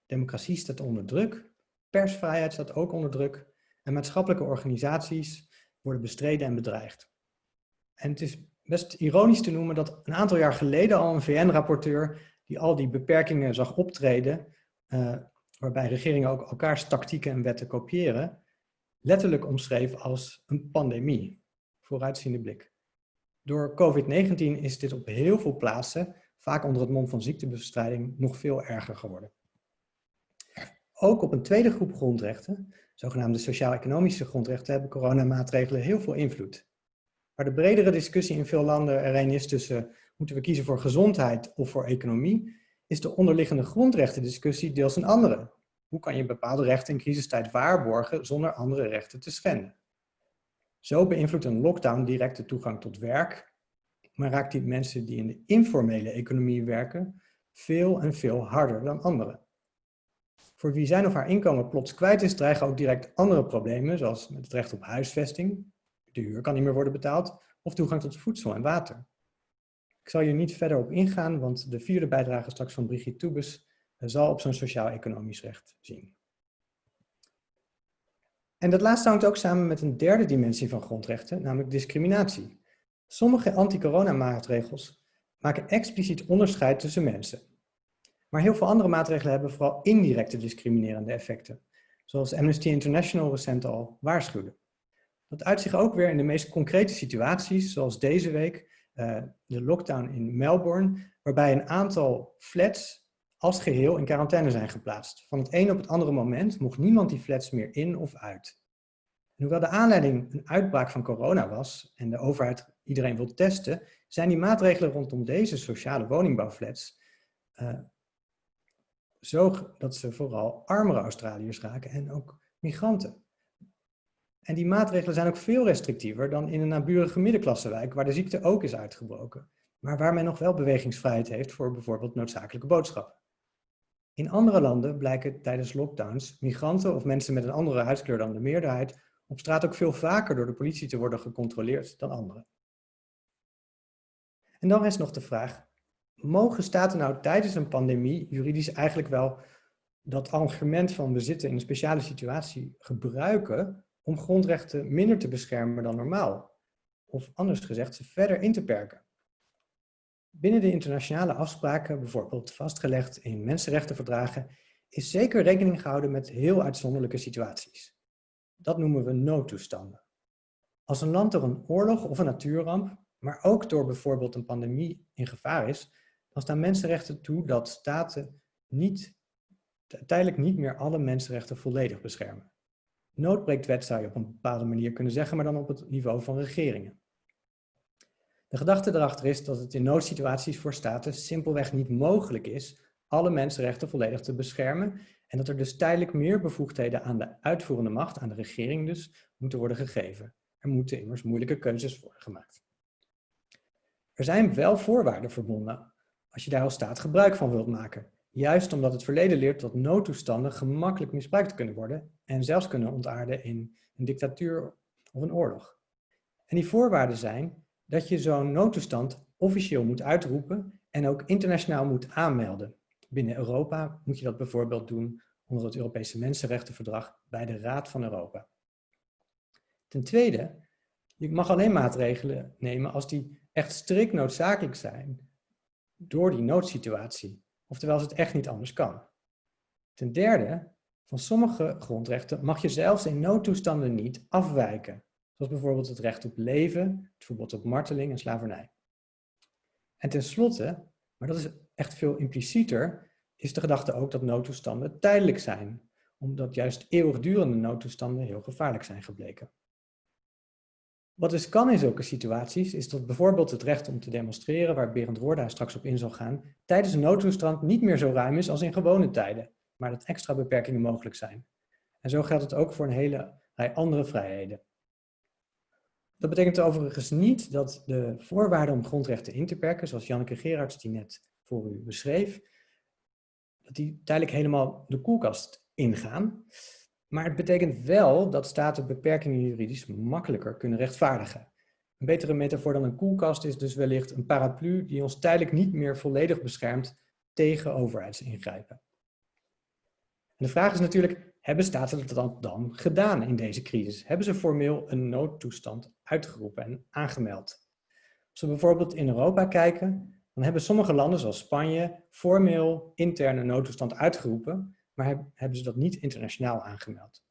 Democratie staat onder druk, persvrijheid staat ook onder druk en maatschappelijke organisaties worden bestreden en bedreigd. En het is best ironisch te noemen dat een aantal jaar geleden al een VN-rapporteur die al die beperkingen zag optreden, uh, waarbij regeringen ook elkaars tactieken en wetten kopiëren, letterlijk omschreef als een pandemie. Vooruitziende blik. Door COVID-19 is dit op heel veel plaatsen, vaak onder het mom van ziektebestrijding, nog veel erger geworden. Ook op een tweede groep grondrechten, zogenaamde sociaal-economische grondrechten, hebben coronamaatregelen heel veel invloed. Waar de bredere discussie in veel landen er een is tussen moeten we kiezen voor gezondheid of voor economie, is de onderliggende grondrechtendiscussie deels een andere. Hoe kan je bepaalde rechten in crisistijd waarborgen zonder andere rechten te schenden? Zo beïnvloedt een lockdown direct de toegang tot werk, maar raakt die mensen die in de informele economie werken veel en veel harder dan anderen. Voor wie zijn of haar inkomen plots kwijt is, dreigen ook direct andere problemen, zoals het recht op huisvesting, de huur kan niet meer worden betaald, of toegang tot voedsel en water. Ik zal hier niet verder op ingaan, want de vierde bijdrage straks van Brigitte Toebes zal op zo'n sociaal-economisch recht zien. En dat laatste hangt ook samen met een derde dimensie van grondrechten, namelijk discriminatie. Sommige anti-corona-maatregels maken expliciet onderscheid tussen mensen. Maar heel veel andere maatregelen hebben vooral indirecte discriminerende effecten, zoals Amnesty International recent al waarschuwde. Dat uit zich ook weer in de meest concrete situaties, zoals deze week de lockdown in Melbourne, waarbij een aantal flats als geheel in quarantaine zijn geplaatst. Van het een op het andere moment mocht niemand die flats meer in of uit. Hoewel de aanleiding een uitbraak van corona was en de overheid iedereen wil testen, zijn die maatregelen rondom deze sociale woningbouwflats uh, zo dat ze vooral armere Australiërs raken en ook migranten. En die maatregelen zijn ook veel restrictiever dan in een naburige middenklassewijk waar de ziekte ook is uitgebroken, maar waar men nog wel bewegingsvrijheid heeft voor bijvoorbeeld noodzakelijke boodschappen. In andere landen blijken tijdens lockdowns migranten of mensen met een andere huidskleur dan de meerderheid op straat ook veel vaker door de politie te worden gecontroleerd dan anderen. En dan is nog de vraag, mogen staten nou tijdens een pandemie juridisch eigenlijk wel dat argument van we zitten in een speciale situatie gebruiken om grondrechten minder te beschermen dan normaal? Of anders gezegd, ze verder in te perken? Binnen de internationale afspraken, bijvoorbeeld vastgelegd in mensenrechtenverdragen, is zeker rekening gehouden met heel uitzonderlijke situaties. Dat noemen we noodtoestanden. Als een land door een oorlog of een natuurramp, maar ook door bijvoorbeeld een pandemie in gevaar is, dan staan mensenrechten toe dat staten niet uiteindelijk niet meer alle mensenrechten volledig beschermen. Noodbreektwet zou je op een bepaalde manier kunnen zeggen, maar dan op het niveau van regeringen. De gedachte erachter is dat het in noodsituaties voor staten simpelweg niet mogelijk is alle mensenrechten volledig te beschermen en dat er dus tijdelijk meer bevoegdheden aan de uitvoerende macht, aan de regering dus, moeten worden gegeven. Er moeten immers moeilijke keuzes worden gemaakt. Er zijn wel voorwaarden verbonden als je daar als staat gebruik van wilt maken. Juist omdat het verleden leert dat noodtoestanden gemakkelijk misbruikt kunnen worden en zelfs kunnen ontaarden in een dictatuur of een oorlog. En die voorwaarden zijn dat je zo'n noodtoestand officieel moet uitroepen en ook internationaal moet aanmelden. Binnen Europa moet je dat bijvoorbeeld doen onder het Europese Mensenrechtenverdrag bij de Raad van Europa. Ten tweede, je mag alleen maatregelen nemen als die echt strikt noodzakelijk zijn door die noodsituatie. Oftewel als het echt niet anders kan. Ten derde, van sommige grondrechten mag je zelfs in noodtoestanden niet afwijken. Zoals bijvoorbeeld het recht op leven, het verbod op marteling en slavernij. En tenslotte, maar dat is echt veel implicieter, is de gedachte ook dat noodtoestanden tijdelijk zijn. Omdat juist eeuwigdurende noodtoestanden heel gevaarlijk zijn gebleken. Wat dus kan in zulke situaties, is dat bijvoorbeeld het recht om te demonstreren, waar Berend Roorda straks op in zal gaan, tijdens een noodtoestand niet meer zo ruim is als in gewone tijden, maar dat extra beperkingen mogelijk zijn. En zo geldt het ook voor een hele rij andere vrijheden. Dat betekent overigens niet dat de voorwaarden om grondrechten in te perken, zoals Janneke Gerards die net voor u beschreef, dat die tijdelijk helemaal de koelkast ingaan. Maar het betekent wel dat staten beperkingen juridisch makkelijker kunnen rechtvaardigen. Een betere metafoor dan een koelkast is dus wellicht een paraplu die ons tijdelijk niet meer volledig beschermt tegen overheidsingrijpen. En de vraag is natuurlijk, hebben staten dat dan gedaan in deze crisis? Hebben ze formeel een noodtoestand uitgeroepen en aangemeld? Als we bijvoorbeeld in Europa kijken, dan hebben sommige landen zoals Spanje formeel interne noodtoestand uitgeroepen, maar hebben ze dat niet internationaal aangemeld.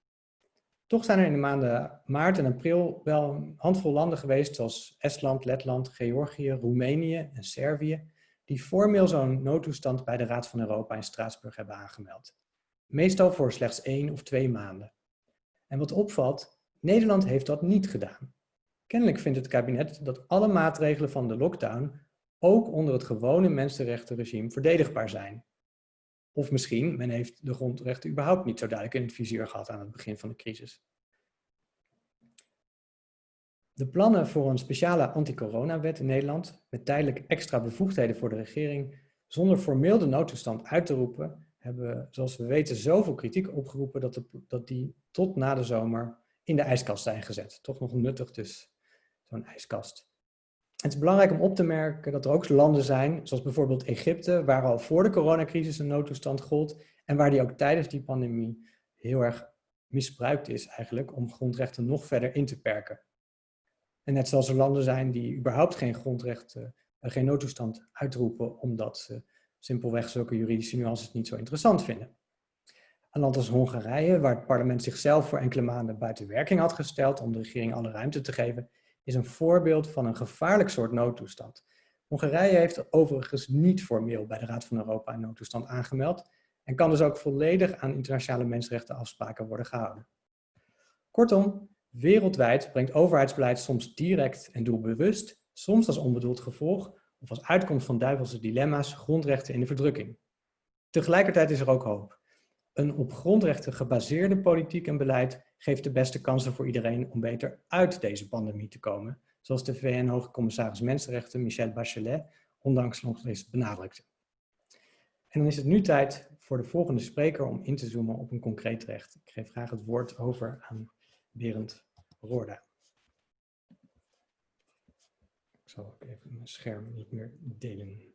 Toch zijn er in de maanden maart en april wel een handvol landen geweest zoals Estland, Letland, Georgië, Roemenië en Servië, die formeel zo'n noodtoestand bij de Raad van Europa in Straatsburg hebben aangemeld. Meestal voor slechts één of twee maanden. En wat opvalt, Nederland heeft dat niet gedaan. Kennelijk vindt het kabinet dat alle maatregelen van de lockdown ook onder het gewone mensenrechtenregime verdedigbaar zijn. Of misschien, men heeft de grondrechten überhaupt niet zo duidelijk in het vizier gehad aan het begin van de crisis. De plannen voor een speciale anti-corona-wet in Nederland, met tijdelijk extra bevoegdheden voor de regering, zonder formeel de noodtoestand uit te roepen, hebben, zoals we weten, zoveel kritiek opgeroepen dat, de, dat die tot na de zomer in de ijskast zijn gezet. Toch nog nuttig dus, zo'n ijskast. Het is belangrijk om op te merken dat er ook landen zijn, zoals bijvoorbeeld Egypte, waar al voor de coronacrisis een noodtoestand gold en waar die ook tijdens die pandemie heel erg misbruikt is eigenlijk om grondrechten nog verder in te perken. En net zoals er landen zijn die überhaupt geen grondrechten, eh, geen noodtoestand uitroepen omdat ze simpelweg zulke juridische nuances niet zo interessant vinden. Een land als Hongarije, waar het parlement zichzelf voor enkele maanden buiten werking had gesteld om de regering alle ruimte te geven, is een voorbeeld van een gevaarlijk soort noodtoestand. Hongarije heeft overigens niet formeel bij de Raad van Europa een noodtoestand aangemeld en kan dus ook volledig aan internationale mensenrechtenafspraken worden gehouden. Kortom, wereldwijd brengt overheidsbeleid soms direct en doelbewust, soms als onbedoeld gevolg of als uitkomst van duivelse dilemma's grondrechten in de verdrukking. Tegelijkertijd is er ook hoop. Een op grondrechten gebaseerde politiek en beleid geeft de beste kansen voor iedereen om beter uit deze pandemie te komen, zoals de VN-hoge commissaris Mensenrechten Michelle Bachelet ondanks nog eens benadrukte. En dan is het nu tijd voor de volgende spreker om in te zoomen op een concreet recht. Ik geef graag het woord over aan Berend Roorda. Ik zal ook even mijn scherm niet meer delen.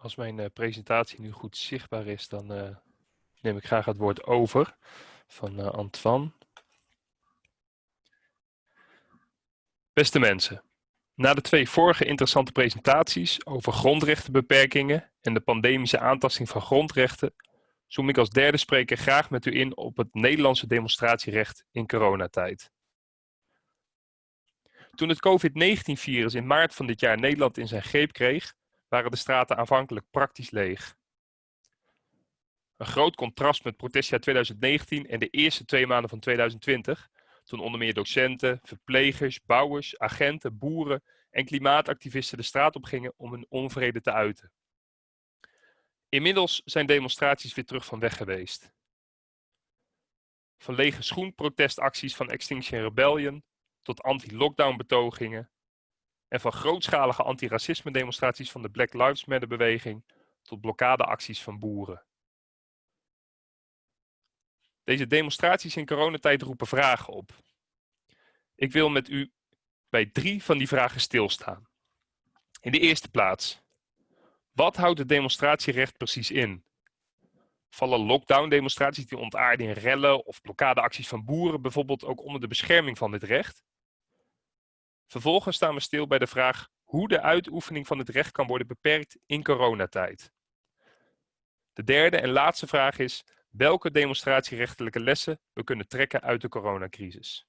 Als mijn uh, presentatie nu goed zichtbaar is, dan uh, neem ik graag het woord over van uh, Antoine. Beste mensen, Na de twee vorige interessante presentaties over grondrechtenbeperkingen en de pandemische aantasting van grondrechten, zoom ik als derde spreker graag met u in op het Nederlandse demonstratierecht in coronatijd. Toen het COVID-19-virus in maart van dit jaar Nederland in zijn greep kreeg, waren de straten aanvankelijk praktisch leeg. Een groot contrast met protestjaar 2019 en de eerste twee maanden van 2020, toen onder meer docenten, verplegers, bouwers, agenten, boeren en klimaatactivisten de straat op gingen om hun onvrede te uiten. Inmiddels zijn demonstraties weer terug van weg geweest. Van lege schoenprotestacties van Extinction Rebellion tot anti-lockdown betogingen en van grootschalige antiracisme demonstraties van de Black Lives Matter beweging tot blokkadeacties van boeren. Deze demonstraties in coronatijd roepen vragen op. Ik wil met u bij drie van die vragen stilstaan. In de eerste plaats, wat houdt het demonstratierecht precies in? Vallen lockdown-demonstraties die ontaarden in rellen of blokkadeacties van boeren bijvoorbeeld ook onder de bescherming van dit recht? Vervolgens staan we stil bij de vraag hoe de uitoefening van het recht kan worden beperkt in coronatijd. De derde en laatste vraag is welke demonstratierechtelijke lessen we kunnen trekken uit de coronacrisis.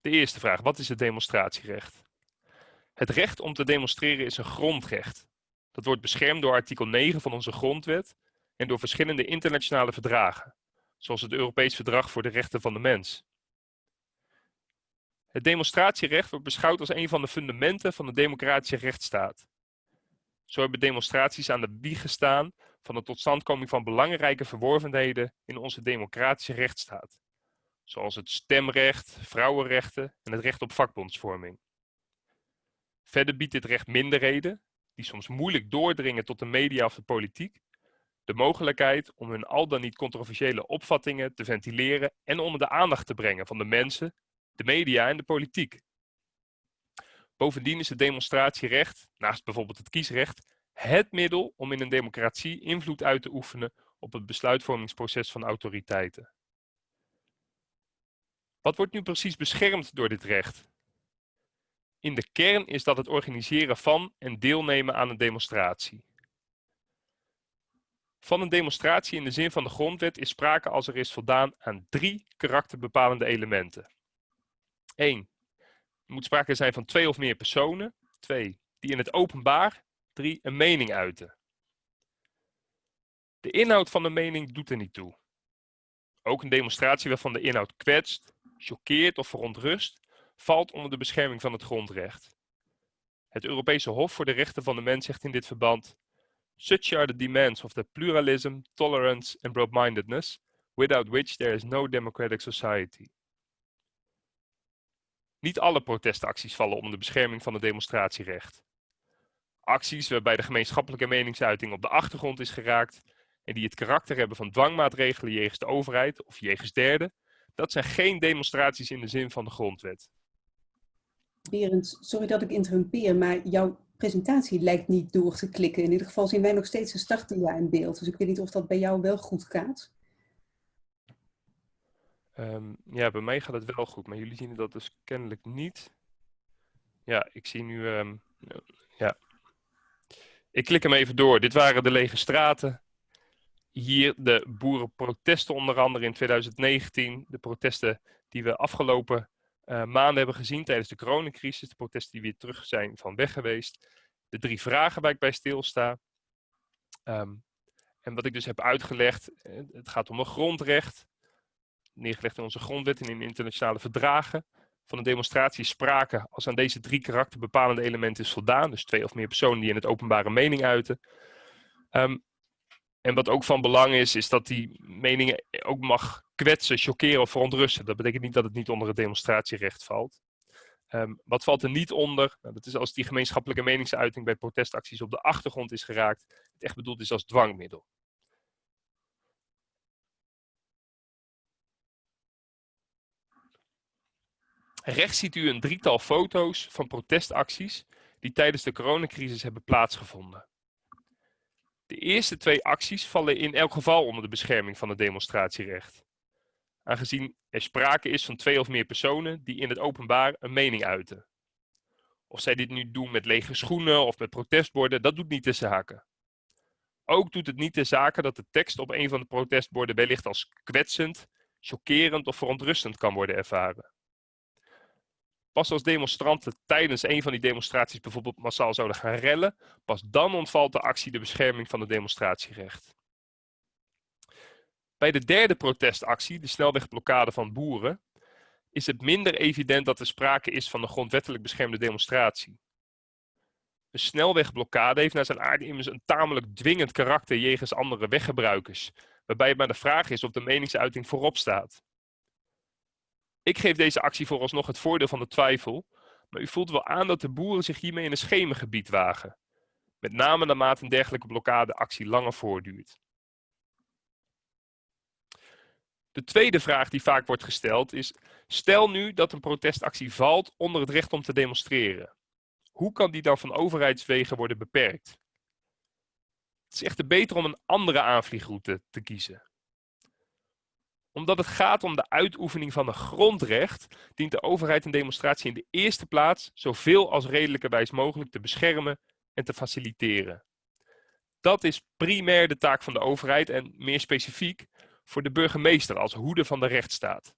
De eerste vraag, wat is het demonstratierecht? Het recht om te demonstreren is een grondrecht. Dat wordt beschermd door artikel 9 van onze grondwet en door verschillende internationale verdragen, zoals het Europees Verdrag voor de Rechten van de Mens. Het demonstratierecht wordt beschouwd als een van de fundamenten van de democratische rechtsstaat. Zo hebben demonstraties aan de wieg gestaan van de totstandkoming van belangrijke verworvenheden in onze democratische rechtsstaat, zoals het stemrecht, vrouwenrechten en het recht op vakbondsvorming. Verder biedt dit recht minderheden, die soms moeilijk doordringen tot de media of de politiek, de mogelijkheid om hun al dan niet controversiële opvattingen te ventileren en onder de aandacht te brengen van de mensen, de media en de politiek. Bovendien is het demonstratierecht, naast bijvoorbeeld het kiesrecht, het middel om in een democratie invloed uit te oefenen op het besluitvormingsproces van autoriteiten. Wat wordt nu precies beschermd door dit recht? In de kern is dat het organiseren van en deelnemen aan een demonstratie. Van een demonstratie in de zin van de grondwet is sprake als er is voldaan aan drie karakterbepalende elementen. 1. Er moet sprake zijn van twee of meer personen. 2. Die in het openbaar. 3. Een mening uiten. De inhoud van de mening doet er niet toe. Ook een demonstratie waarvan de inhoud kwetst, choqueert of verontrust, valt onder de bescherming van het grondrecht. Het Europese Hof voor de Rechten van de Mens zegt in dit verband: Such are the demands of the pluralism, tolerance and broad-mindedness, without which there is no democratic society. Niet alle protestacties vallen onder de bescherming van het demonstratierecht. Acties waarbij de gemeenschappelijke meningsuiting op de achtergrond is geraakt en die het karakter hebben van dwangmaatregelen jegens de overheid of jegens derden, dat zijn geen demonstraties in de zin van de grondwet. Berend, sorry dat ik interrumpeer, maar jouw presentatie lijkt niet door te klikken. In ieder geval zien wij nog steeds een startdia in beeld. Dus ik weet niet of dat bij jou wel goed gaat. Um, ja, bij mij gaat het wel goed, maar jullie zien dat dus kennelijk niet. Ja, ik zie nu... Um, ja. Ik klik hem even door. Dit waren de lege straten. Hier de boerenprotesten onder andere in 2019. De protesten die we afgelopen uh, maanden hebben gezien tijdens de coronacrisis. De protesten die weer terug zijn van weg geweest. De drie vragen waar ik bij stilsta. Um, en wat ik dus heb uitgelegd, eh, het gaat om een grondrecht neergelegd in onze grondwet en in internationale verdragen. Van een demonstratie sprake als aan deze drie karakterbepalende elementen is voldaan. Dus twee of meer personen die in het openbare mening uiten. Um, en wat ook van belang is, is dat die meningen ook mag kwetsen, choqueren of verontrusten. Dat betekent niet dat het niet onder het demonstratierecht valt. Um, wat valt er niet onder? Nou, dat is als die gemeenschappelijke meningsuiting bij protestacties op de achtergrond is geraakt. Het echt bedoeld is als dwangmiddel. Rechts ziet u een drietal foto's van protestacties die tijdens de coronacrisis hebben plaatsgevonden. De eerste twee acties vallen in elk geval onder de bescherming van het demonstratierecht. aangezien er sprake is van twee of meer personen die in het openbaar een mening uiten. Of zij dit nu doen met lege schoenen of met protestborden, dat doet niet de zaken. Ook doet het niet de zaken dat de tekst op een van de protestborden wellicht als kwetsend, chockerend of verontrustend kan worden ervaren. Pas als demonstranten tijdens een van die demonstraties bijvoorbeeld massaal zouden gaan rellen, pas dan ontvalt de actie de bescherming van het demonstratierecht. Bij de derde protestactie, de snelwegblokkade van boeren, is het minder evident dat er sprake is van een grondwettelijk beschermde demonstratie. Een snelwegblokkade heeft naar zijn aard immers een tamelijk dwingend karakter jegens andere weggebruikers, waarbij het maar de vraag is of de meningsuiting voorop staat. Ik geef deze actie vooralsnog het voordeel van de twijfel, maar u voelt wel aan dat de boeren zich hiermee in een schemengebied wagen. Met name naarmate een dergelijke blokkadeactie langer voortduurt. De tweede vraag die vaak wordt gesteld is, stel nu dat een protestactie valt onder het recht om te demonstreren. Hoe kan die dan van overheidswegen worden beperkt? Het is echter beter om een andere aanvliegroute te kiezen. Omdat het gaat om de uitoefening van een grondrecht, dient de overheid een demonstratie in de eerste plaats zoveel als redelijkerwijs mogelijk te beschermen en te faciliteren. Dat is primair de taak van de overheid en meer specifiek voor de burgemeester als hoede van de rechtsstaat.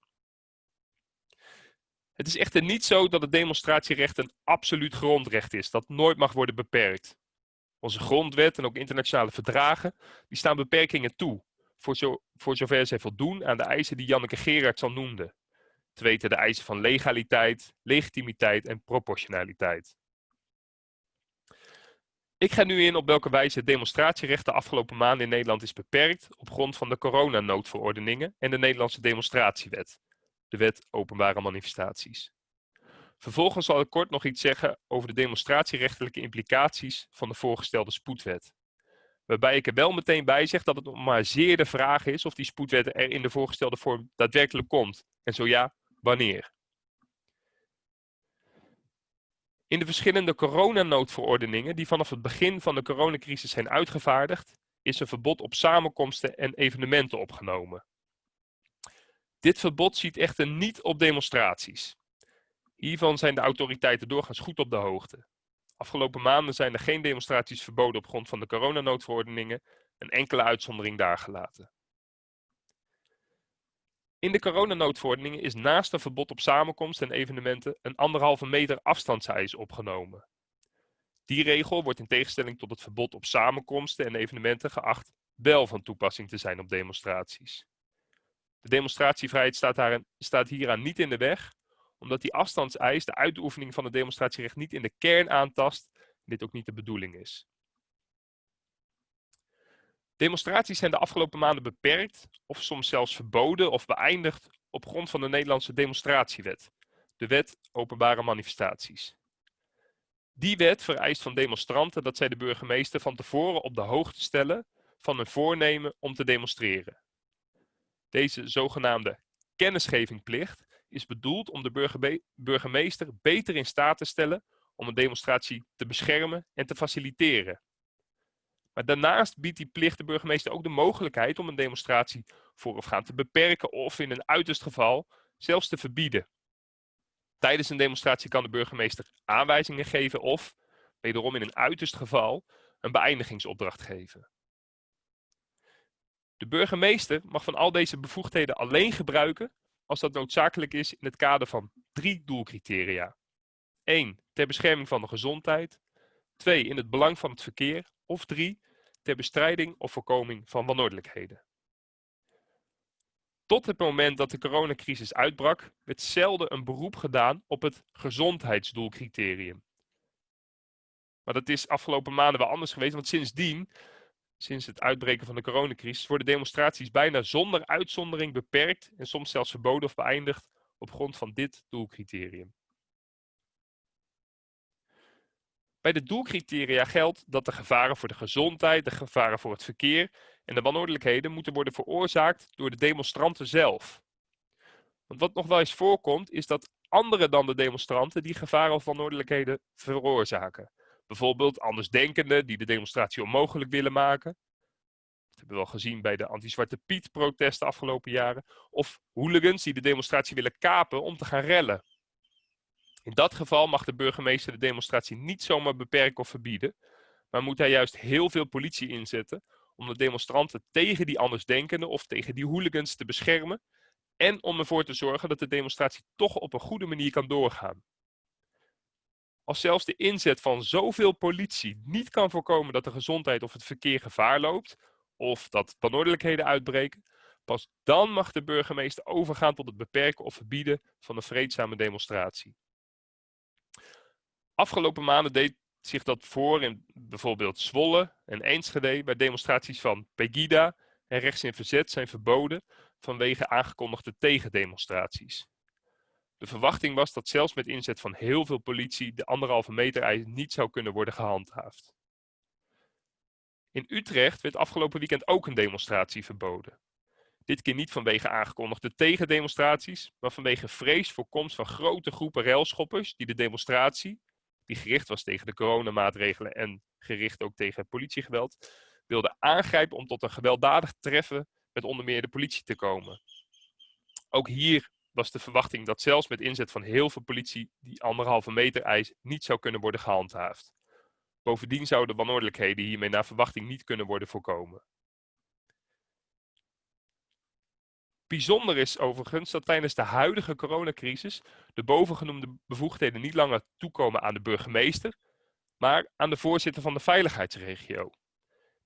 Het is echter niet zo dat het demonstratierecht een absoluut grondrecht is, dat nooit mag worden beperkt. Onze grondwet en ook internationale verdragen, die staan beperkingen toe, voor, voor zover zij voldoen aan de eisen die Janneke Gerards al noemde. Te weten de eisen van legaliteit, legitimiteit en proportionaliteit. Ik ga nu in op welke wijze het demonstratierecht de afgelopen maanden in Nederland is beperkt op grond van de coronanoodverordeningen en de Nederlandse demonstratiewet, de wet openbare manifestaties. Vervolgens zal ik kort nog iets zeggen over de demonstratierechtelijke implicaties van de voorgestelde spoedwet. Waarbij ik er wel meteen bij zeg dat het nog maar zeer de vraag is of die spoedwet er in de voorgestelde vorm daadwerkelijk komt. En zo ja, wanneer. In de verschillende coronanoodverordeningen die vanaf het begin van de coronacrisis zijn uitgevaardigd, is een verbod op samenkomsten en evenementen opgenomen. Dit verbod ziet echter niet op demonstraties. Hiervan zijn de autoriteiten doorgaans goed op de hoogte. Afgelopen maanden zijn er geen demonstraties verboden op grond van de coronanoodverordeningen, een enkele uitzondering daar gelaten. In de coronanoodverordeningen is naast een verbod op samenkomsten en evenementen een anderhalve meter afstandseis opgenomen. Die regel wordt in tegenstelling tot het verbod op samenkomsten en evenementen geacht wel van toepassing te zijn op demonstraties. De demonstratievrijheid staat, staat hieraan niet in de weg, omdat die afstandseis de uitoefening van het demonstratierecht niet in de kern aantast dit ook niet de bedoeling is. Demonstraties zijn de afgelopen maanden beperkt of soms zelfs verboden of beëindigd op grond van de Nederlandse demonstratiewet, de wet openbare manifestaties. Die wet vereist van demonstranten dat zij de burgemeester van tevoren op de hoogte stellen van hun voornemen om te demonstreren. Deze zogenaamde kennisgevingplicht is bedoeld om de burgemeester beter in staat te stellen om een demonstratie te beschermen en te faciliteren. Maar daarnaast biedt die plicht de burgemeester ook de mogelijkheid om een demonstratie voorafgaand te beperken of in een uiterst geval zelfs te verbieden. Tijdens een demonstratie kan de burgemeester aanwijzingen geven of, wederom in een uiterst geval, een beëindigingsopdracht geven. De burgemeester mag van al deze bevoegdheden alleen gebruiken als dat noodzakelijk is in het kader van drie doelcriteria. 1. Ter bescherming van de gezondheid. 2. In het belang van het verkeer. Of 3 ter bestrijding of voorkoming van wanordelijkheden. Tot het moment dat de coronacrisis uitbrak, werd zelden een beroep gedaan op het gezondheidsdoelcriterium. Maar dat is afgelopen maanden wel anders geweest, want sindsdien, sinds het uitbreken van de coronacrisis, worden demonstraties bijna zonder uitzondering beperkt en soms zelfs verboden of beëindigd op grond van dit doelcriterium. Bij de doelcriteria geldt dat de gevaren voor de gezondheid, de gevaren voor het verkeer en de wanordelijkheden moeten worden veroorzaakt door de demonstranten zelf. Want wat nog wel eens voorkomt, is dat anderen dan de demonstranten die gevaren of wanordelijkheden veroorzaken. Bijvoorbeeld andersdenkenden die de demonstratie onmogelijk willen maken. Het hebben we wel gezien bij de anti-Zwarte Piet protesten afgelopen jaren. Of hooligans die de demonstratie willen kapen om te gaan rellen. In dat geval mag de burgemeester de demonstratie niet zomaar beperken of verbieden, maar moet hij juist heel veel politie inzetten om de demonstranten tegen die andersdenkenden of tegen die hooligans te beschermen en om ervoor te zorgen dat de demonstratie toch op een goede manier kan doorgaan. Als zelfs de inzet van zoveel politie niet kan voorkomen dat de gezondheid of het verkeer gevaar loopt, of dat wanordelijkheden uitbreken, pas dan mag de burgemeester overgaan tot het beperken of verbieden van een vreedzame demonstratie. Afgelopen maanden deed zich dat voor in bijvoorbeeld Zwolle en Enschede, waar demonstraties van Pegida en rechts in verzet zijn verboden vanwege aangekondigde tegendemonstraties. De verwachting was dat zelfs met inzet van heel veel politie de anderhalve meter eis niet zou kunnen worden gehandhaafd. In Utrecht werd afgelopen weekend ook een demonstratie verboden. Dit keer niet vanwege aangekondigde tegendemonstraties, maar vanwege vrees voor komst van grote groepen railschoppers die de demonstratie, die gericht was tegen de coronamaatregelen en gericht ook tegen politiegeweld, wilden aangrijpen om tot een gewelddadig treffen met onder meer de politie te komen. Ook hier was de verwachting dat zelfs met inzet van heel veel politie die anderhalve meter eis niet zou kunnen worden gehandhaafd. Bovendien zouden wanordelijkheden hiermee naar verwachting niet kunnen worden voorkomen. Bijzonder is overigens dat tijdens de huidige coronacrisis de bovengenoemde bevoegdheden niet langer toekomen aan de burgemeester, maar aan de voorzitter van de veiligheidsregio.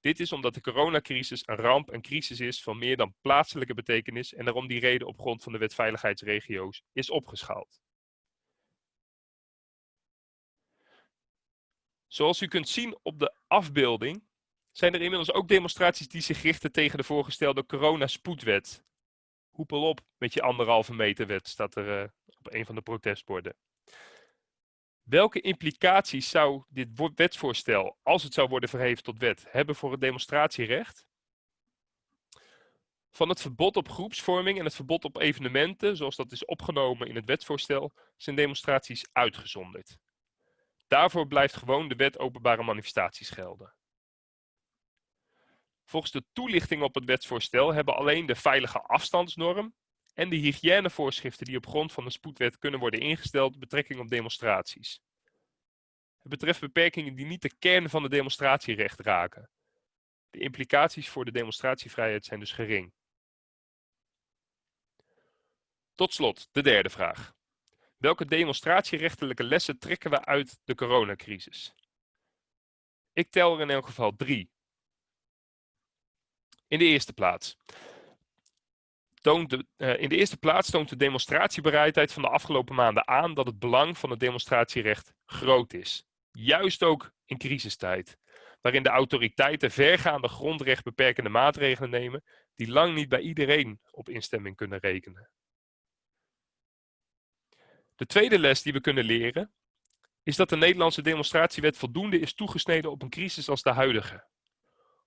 Dit is omdat de coronacrisis een ramp en crisis is van meer dan plaatselijke betekenis en daarom die reden op grond van de wet veiligheidsregio's is opgeschaald. Zoals u kunt zien op de afbeelding zijn er inmiddels ook demonstraties die zich richten tegen de voorgestelde coronaspoedwet. Hoepel op met je anderhalve meter wet, staat er uh, op een van de protestborden. Welke implicaties zou dit wetsvoorstel, als het zou worden verheven tot wet, hebben voor het demonstratierecht? Van het verbod op groepsvorming en het verbod op evenementen, zoals dat is opgenomen in het wetsvoorstel, zijn demonstraties uitgezonderd. Daarvoor blijft gewoon de wet openbare manifestaties gelden. Volgens de toelichting op het wetsvoorstel hebben alleen de veilige afstandsnorm en de hygiënevoorschriften die op grond van de spoedwet kunnen worden ingesteld betrekking op demonstraties. Het betreft beperkingen die niet de kern van het demonstratierecht raken. De implicaties voor de demonstratievrijheid zijn dus gering. Tot slot, de derde vraag. Welke demonstratierechtelijke lessen trekken we uit de coronacrisis? Ik tel er in elk geval drie. In de eerste plaats. Toont de, uh, in de eerste plaats toont de demonstratiebereidheid van de afgelopen maanden aan dat het belang van het demonstratierecht groot is. Juist ook in crisistijd, waarin de autoriteiten vergaande grondrechtbeperkende maatregelen nemen die lang niet bij iedereen op instemming kunnen rekenen. De tweede les die we kunnen leren is dat de Nederlandse demonstratiewet voldoende is toegesneden op een crisis als de huidige.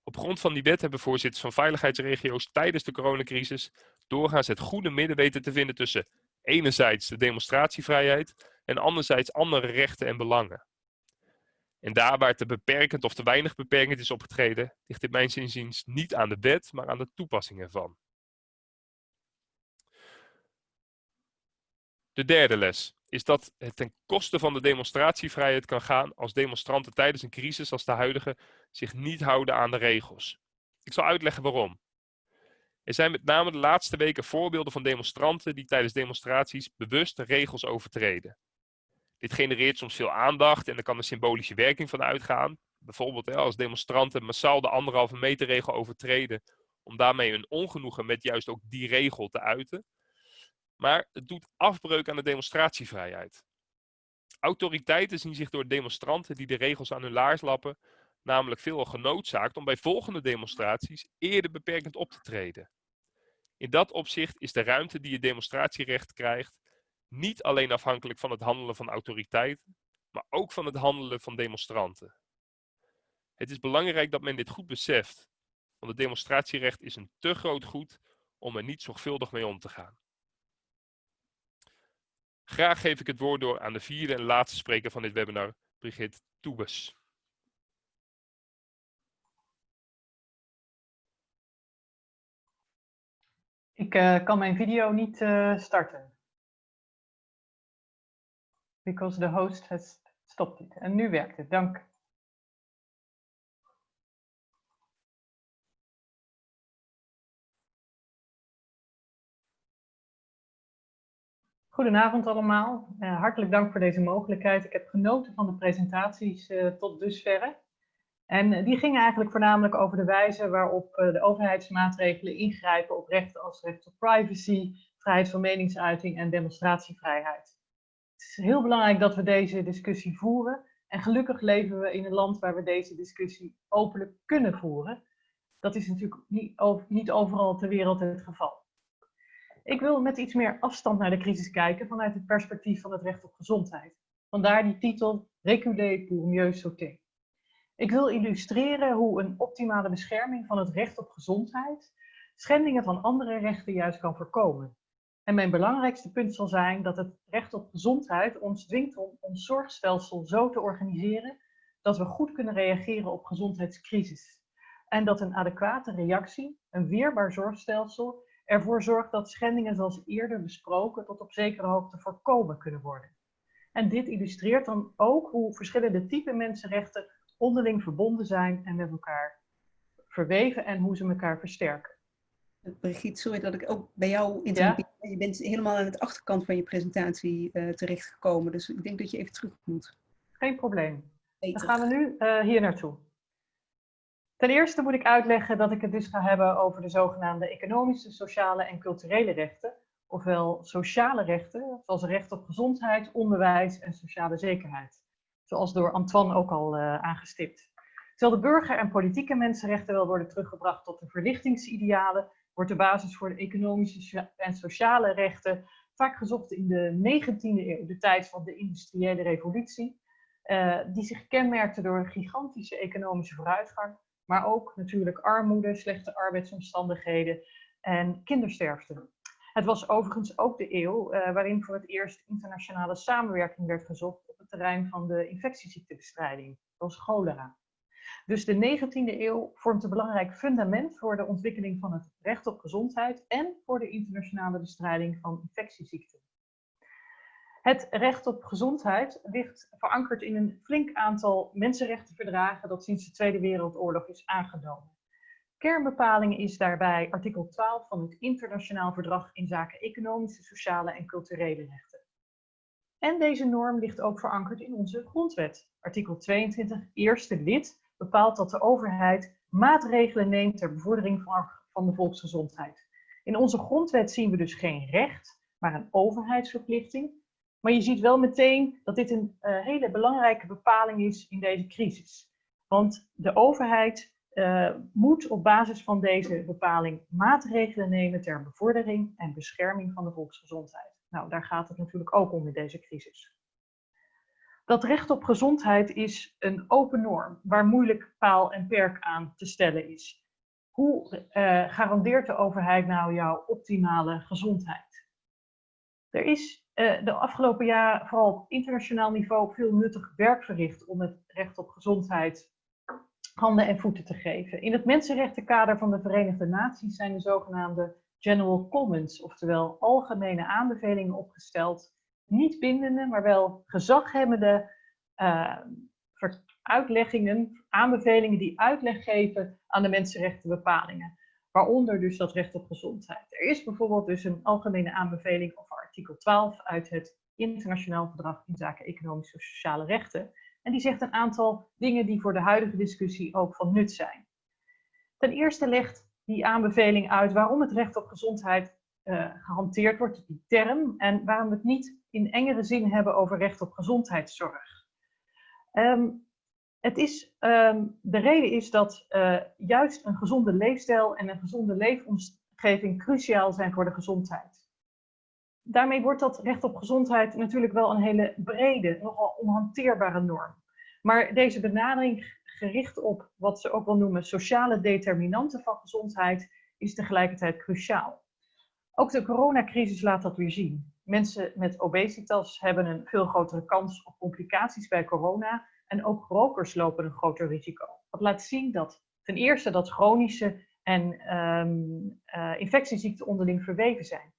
Op grond van die wet hebben voorzitters van veiligheidsregio's tijdens de coronacrisis doorgaans het goede midden weten te vinden tussen enerzijds de demonstratievrijheid en anderzijds andere rechten en belangen. En daar waar te beperkend of te weinig beperkend is opgetreden, ligt dit mijn inziens niet aan de wet, maar aan de toepassing ervan. De derde les is dat het ten koste van de demonstratievrijheid kan gaan als demonstranten tijdens een crisis als de huidige zich niet houden aan de regels. Ik zal uitleggen waarom. Er zijn met name de laatste weken voorbeelden van demonstranten die tijdens demonstraties bewust de regels overtreden. Dit genereert soms veel aandacht en er kan een symbolische werking van uitgaan. Bijvoorbeeld als demonstranten massaal de anderhalve meter regel overtreden om daarmee hun ongenoegen met juist ook die regel te uiten. Maar het doet afbreuk aan de demonstratievrijheid. Autoriteiten zien zich door demonstranten die de regels aan hun laars lappen, namelijk veelal genoodzaakt om bij volgende demonstraties eerder beperkend op te treden. In dat opzicht is de ruimte die het demonstratierecht krijgt niet alleen afhankelijk van het handelen van autoriteiten, maar ook van het handelen van demonstranten. Het is belangrijk dat men dit goed beseft, want het demonstratierecht is een te groot goed om er niet zorgvuldig mee om te gaan. Graag geef ik het woord door aan de vierde en laatste spreker van dit webinar, Brigitte Toebes. Ik eh, kan mijn video niet eh, starten. Because the host has stopped it. En nu werkt het, dank. Goedenavond allemaal. Uh, hartelijk dank voor deze mogelijkheid. Ik heb genoten van de presentaties tot dusverre. En die gingen eigenlijk voornamelijk over de wijze waarop de overheidsmaatregelen ingrijpen op rechten als recht op privacy, vrijheid van meningsuiting en demonstratievrijheid. Het is heel belangrijk dat we deze discussie voeren. En gelukkig leven we in een land waar we deze discussie openlijk kunnen voeren. Dat is natuurlijk niet overal ter wereld het geval. Ik wil met iets meer afstand naar de crisis kijken vanuit het perspectief van het recht op gezondheid. Vandaar die titel Reculer pour mieux sauter. Ik wil illustreren hoe een optimale bescherming van het recht op gezondheid schendingen van andere rechten juist kan voorkomen. En mijn belangrijkste punt zal zijn dat het recht op gezondheid ons dwingt om ons zorgstelsel zo te organiseren dat we goed kunnen reageren op gezondheidscrisis. En dat een adequate reactie, een weerbaar zorgstelsel, ervoor zorgt dat schendingen zoals eerder besproken tot op zekere hoogte voorkomen kunnen worden. En dit illustreert dan ook hoe verschillende typen mensenrechten onderling verbonden zijn en met elkaar verweven en hoe ze elkaar versterken. Brigitte, sorry dat ik ook bij jou interrompeer. Ja? Je bent helemaal aan het achterkant van je presentatie uh, terechtgekomen, dus ik denk dat je even terug moet. Geen probleem. Dan gaan we nu uh, hier naartoe. Ten eerste moet ik uitleggen dat ik het dus ga hebben over de zogenaamde economische, sociale en culturele rechten, ofwel sociale rechten, zoals recht op gezondheid, onderwijs en sociale zekerheid. Zoals door Antoine ook al uh, aangestipt. Terwijl de burger- en politieke mensenrechten wel worden teruggebracht tot de verlichtingsidealen, wordt de basis voor de economische en sociale rechten vaak gezocht in de 19e eeuw, de tijd van de industriële revolutie, uh, die zich kenmerkte door een gigantische economische vooruitgang, maar ook natuurlijk armoede, slechte arbeidsomstandigheden en kindersterfte. Het was overigens ook de eeuw uh, waarin voor het eerst internationale samenwerking werd gezocht op het terrein van de infectieziektebestrijding, zoals cholera. Dus de 19e eeuw vormt een belangrijk fundament voor de ontwikkeling van het recht op gezondheid en voor de internationale bestrijding van infectieziekten. Het recht op gezondheid ligt verankerd in een flink aantal mensenrechtenverdragen dat sinds de Tweede Wereldoorlog is aangenomen. Kernbepaling is daarbij artikel 12 van het Internationaal Verdrag in zaken economische, sociale en culturele rechten. En deze norm ligt ook verankerd in onze grondwet. Artikel 22, eerste lid, bepaalt dat de overheid maatregelen neemt ter bevordering van de volksgezondheid. In onze grondwet zien we dus geen recht, maar een overheidsverplichting. Maar je ziet wel meteen dat dit een uh, hele belangrijke bepaling is in deze crisis. Want de overheid uh, moet op basis van deze bepaling maatregelen nemen ter bevordering en bescherming van de volksgezondheid. Nou, daar gaat het natuurlijk ook om in deze crisis. Dat recht op gezondheid is een open norm waar moeilijk paal en perk aan te stellen is. Hoe uh, garandeert de overheid nou jouw optimale gezondheid? Er is de afgelopen jaar vooral op internationaal niveau veel nuttig werk verricht om het recht op gezondheid handen en voeten te geven. In het mensenrechtenkader van de Verenigde Naties zijn de zogenaamde General Commons, oftewel algemene aanbevelingen opgesteld. Niet bindende, maar wel gezaghebbende uh, uitleggingen, aanbevelingen die uitleg geven aan de mensenrechtenbepalingen. Waaronder dus dat recht op gezondheid. Er is bijvoorbeeld dus een algemene aanbeveling over artikel 12 uit het Internationaal Verdrag in zaken economische en sociale rechten. En die zegt een aantal dingen die voor de huidige discussie ook van nut zijn. Ten eerste legt die aanbeveling uit waarom het recht op gezondheid uh, gehanteerd wordt, die term, en waarom we het niet in engere zin hebben over recht op gezondheidszorg. Um, het is, um, de reden is dat uh, juist een gezonde leefstijl en een gezonde leefomgeving cruciaal zijn voor de gezondheid daarmee wordt dat recht op gezondheid natuurlijk wel een hele brede, nogal onhanteerbare norm. Maar deze benadering gericht op wat ze ook wel noemen sociale determinanten van gezondheid is tegelijkertijd cruciaal. Ook de coronacrisis laat dat weer zien. Mensen met obesitas hebben een veel grotere kans op complicaties bij corona en ook rokers lopen een groter risico. Dat laat zien dat ten eerste dat chronische en eh, infectieziekten onderling verweven zijn.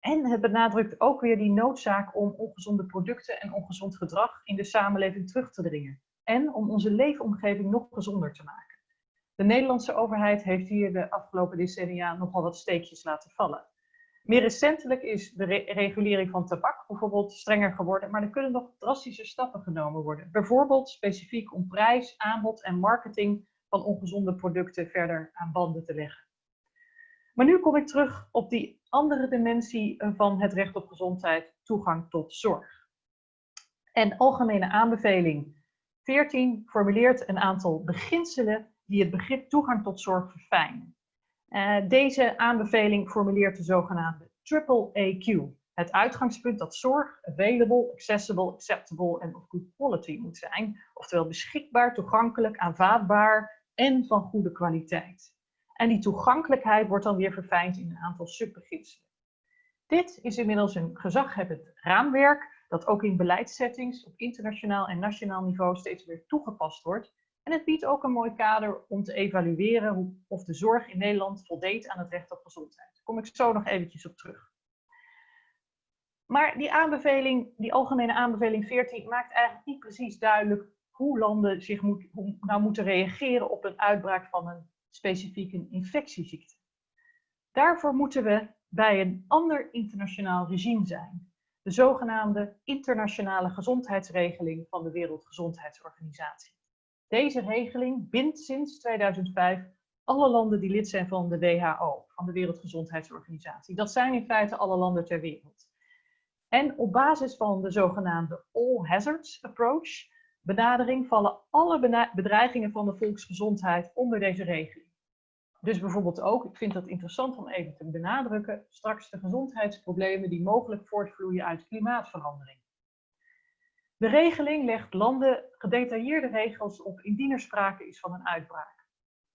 En het benadrukt ook weer die noodzaak om ongezonde producten en ongezond gedrag in de samenleving terug te dringen. En om onze leefomgeving nog gezonder te maken. De Nederlandse overheid heeft hier de afgelopen decennia nogal wat steekjes laten vallen. Meer recentelijk is de regulering van tabak bijvoorbeeld strenger geworden, maar er kunnen nog drastische stappen genomen worden. Bijvoorbeeld specifiek om prijs, aanbod en marketing van ongezonde producten verder aan banden te leggen. Maar nu kom ik terug op die andere dimensie van het recht op gezondheid, toegang tot zorg. En algemene aanbeveling 14 formuleert een aantal beginselen die het begrip toegang tot zorg verfijnen. Uh, deze aanbeveling formuleert de zogenaamde triple AQ. Het uitgangspunt dat zorg available, accessible, acceptable en of good quality moet zijn. Oftewel beschikbaar, toegankelijk, aanvaardbaar en van goede kwaliteit. En die toegankelijkheid wordt dan weer verfijnd in een aantal subbeginselen. Dit is inmiddels een gezaghebbend raamwerk dat ook in beleidssettings op internationaal en nationaal niveau steeds weer toegepast wordt. En het biedt ook een mooi kader om te evalueren of de zorg in Nederland voldeed aan het recht op gezondheid. Daar kom ik zo nog eventjes op terug. Maar die aanbeveling, die algemene aanbeveling 14, maakt eigenlijk niet precies duidelijk hoe landen zich moet, hoe, nou moeten reageren op een uitbraak van een specifieke infectieziekte. Daarvoor moeten we bij een ander internationaal regime zijn. De zogenaamde internationale gezondheidsregeling van de Wereldgezondheidsorganisatie. Deze regeling bindt sinds 2005 alle landen die lid zijn van de WHO, van de Wereldgezondheidsorganisatie. Dat zijn in feite alle landen ter wereld. En op basis van de zogenaamde All Hazards Approach benadering vallen alle bedreigingen van de volksgezondheid onder deze regeling. Dus bijvoorbeeld ook, ik vind dat interessant om even te benadrukken, straks de gezondheidsproblemen die mogelijk voortvloeien uit klimaatverandering. De regeling legt landen gedetailleerde regels op indien er sprake is van een uitbraak.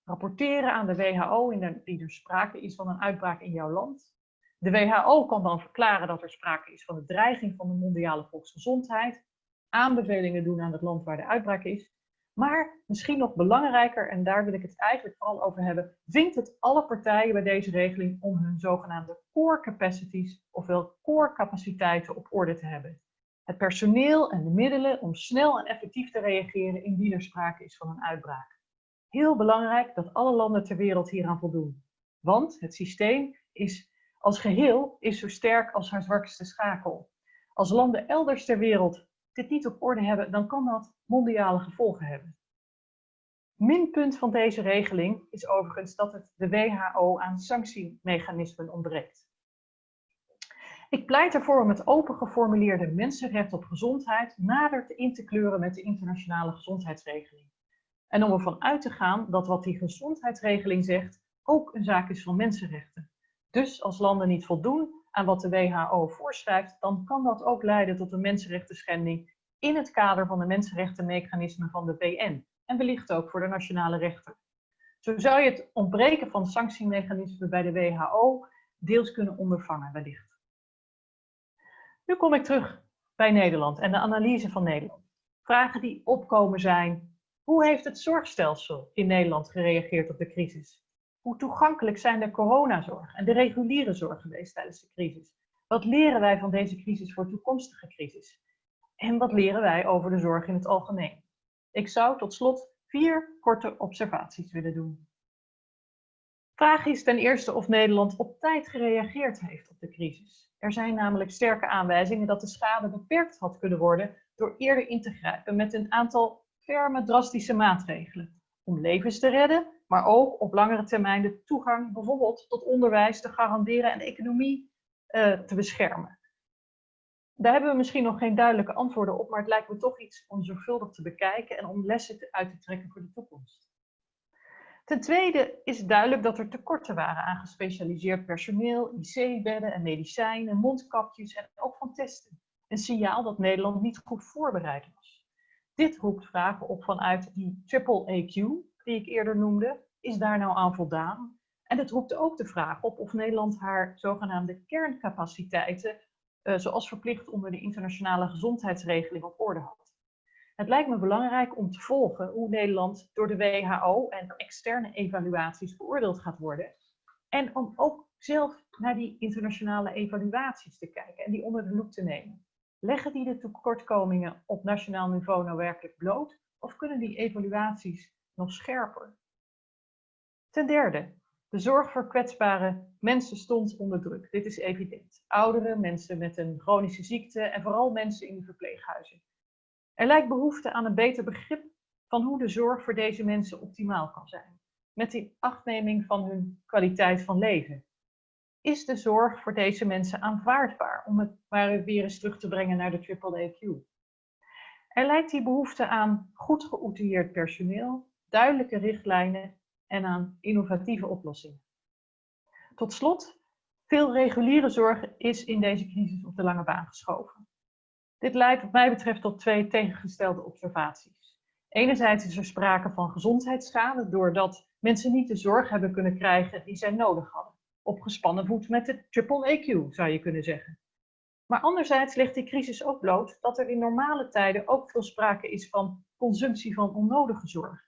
Rapporteren aan de WHO indien er sprake is van een uitbraak in jouw land. De WHO kan dan verklaren dat er sprake is van een dreiging van de mondiale volksgezondheid. Aanbevelingen doen aan het land waar de uitbraak is. Maar misschien nog belangrijker, en daar wil ik het eigenlijk vooral over hebben, vindt het alle partijen bij deze regeling om hun zogenaamde core capacities, ofwel core capaciteiten, op orde te hebben het personeel en de middelen om snel en effectief te reageren indien er sprake is van een uitbraak. Heel belangrijk dat alle landen ter wereld hieraan voldoen. Want het systeem is als geheel is zo sterk als haar zwakste schakel. Als landen elders ter wereld dit niet op orde hebben, dan kan dat mondiale gevolgen hebben. Minpunt van deze regeling is overigens dat het de WHO aan sanctiemechanismen ontbreekt. Ik pleit ervoor om het open geformuleerde mensenrecht op gezondheid nader te in te kleuren met de internationale gezondheidsregeling. En om ervan uit te gaan dat wat die gezondheidsregeling zegt ook een zaak is van mensenrechten. Dus als landen niet voldoen aan wat de WHO voorschrijft, dan kan dat ook leiden tot een mensenrechten schending in het kader van de mensenrechtenmechanismen van de VN en wellicht ook voor de nationale rechter. Zo zou je het ontbreken van sanctiemechanismen bij de WHO deels kunnen ondervangen wellicht. Nu kom ik terug bij Nederland en de analyse van Nederland. Vragen die opkomen zijn, hoe heeft het zorgstelsel in Nederland gereageerd op de crisis? Hoe toegankelijk zijn de coronazorg en de reguliere zorg geweest tijdens de crisis? Wat leren wij van deze crisis voor toekomstige crisis? En wat leren wij over de zorg in het algemeen? Ik zou tot slot vier korte observaties willen doen. Vraag is ten eerste of Nederland op tijd gereageerd heeft op de crisis. Er zijn namelijk sterke aanwijzingen dat de schade beperkt had kunnen worden door eerder in te grijpen met een aantal ferme, drastische maatregelen. Om levens te redden, maar ook op langere termijn de toegang bijvoorbeeld tot onderwijs te garanderen en de economie uh, te beschermen. Daar hebben we misschien nog geen duidelijke antwoorden op, maar het lijkt me toch iets om zorgvuldig te bekijken en om lessen uit te trekken voor de toekomst. Ten tweede is duidelijk dat er tekorten waren aan gespecialiseerd personeel, IC-bedden en medicijnen, mondkapjes en ook van testen. Een signaal dat Nederland niet goed voorbereid was. Dit roept vragen op vanuit die triple AQ, die ik eerder noemde. Is daar nou aan voldaan? En het roept ook de vraag op of Nederland haar zogenaamde kerncapaciteiten, uh, zoals verplicht onder de internationale gezondheidsregeling, op orde had. Het lijkt me belangrijk om te volgen hoe Nederland door de WHO en externe evaluaties beoordeeld gaat worden. En om ook zelf naar die internationale evaluaties te kijken en die onder de loep te nemen. Leggen die de tekortkomingen op nationaal niveau nou werkelijk bloot? Of kunnen die evaluaties nog scherper? Ten derde, de zorg voor kwetsbare mensen stond onder druk. Dit is evident. Ouderen, mensen met een chronische ziekte en vooral mensen in de verpleeghuizen. Er lijkt behoefte aan een beter begrip van hoe de zorg voor deze mensen optimaal kan zijn. Met die achtneming van hun kwaliteit van leven. Is de zorg voor deze mensen aanvaardbaar? Om het maar weer eens terug te brengen naar de AAAQ. Er lijkt die behoefte aan goed geoutilleerd personeel, duidelijke richtlijnen en aan innovatieve oplossingen. Tot slot, veel reguliere zorg is in deze crisis op de lange baan geschoven. Dit leidt wat mij betreft tot twee tegengestelde observaties. Enerzijds is er sprake van gezondheidsschade doordat mensen niet de zorg hebben kunnen krijgen die zij nodig hadden. Op gespannen voet met de triple EQ zou je kunnen zeggen. Maar anderzijds ligt die crisis ook bloot dat er in normale tijden ook veel sprake is van consumptie van onnodige zorg.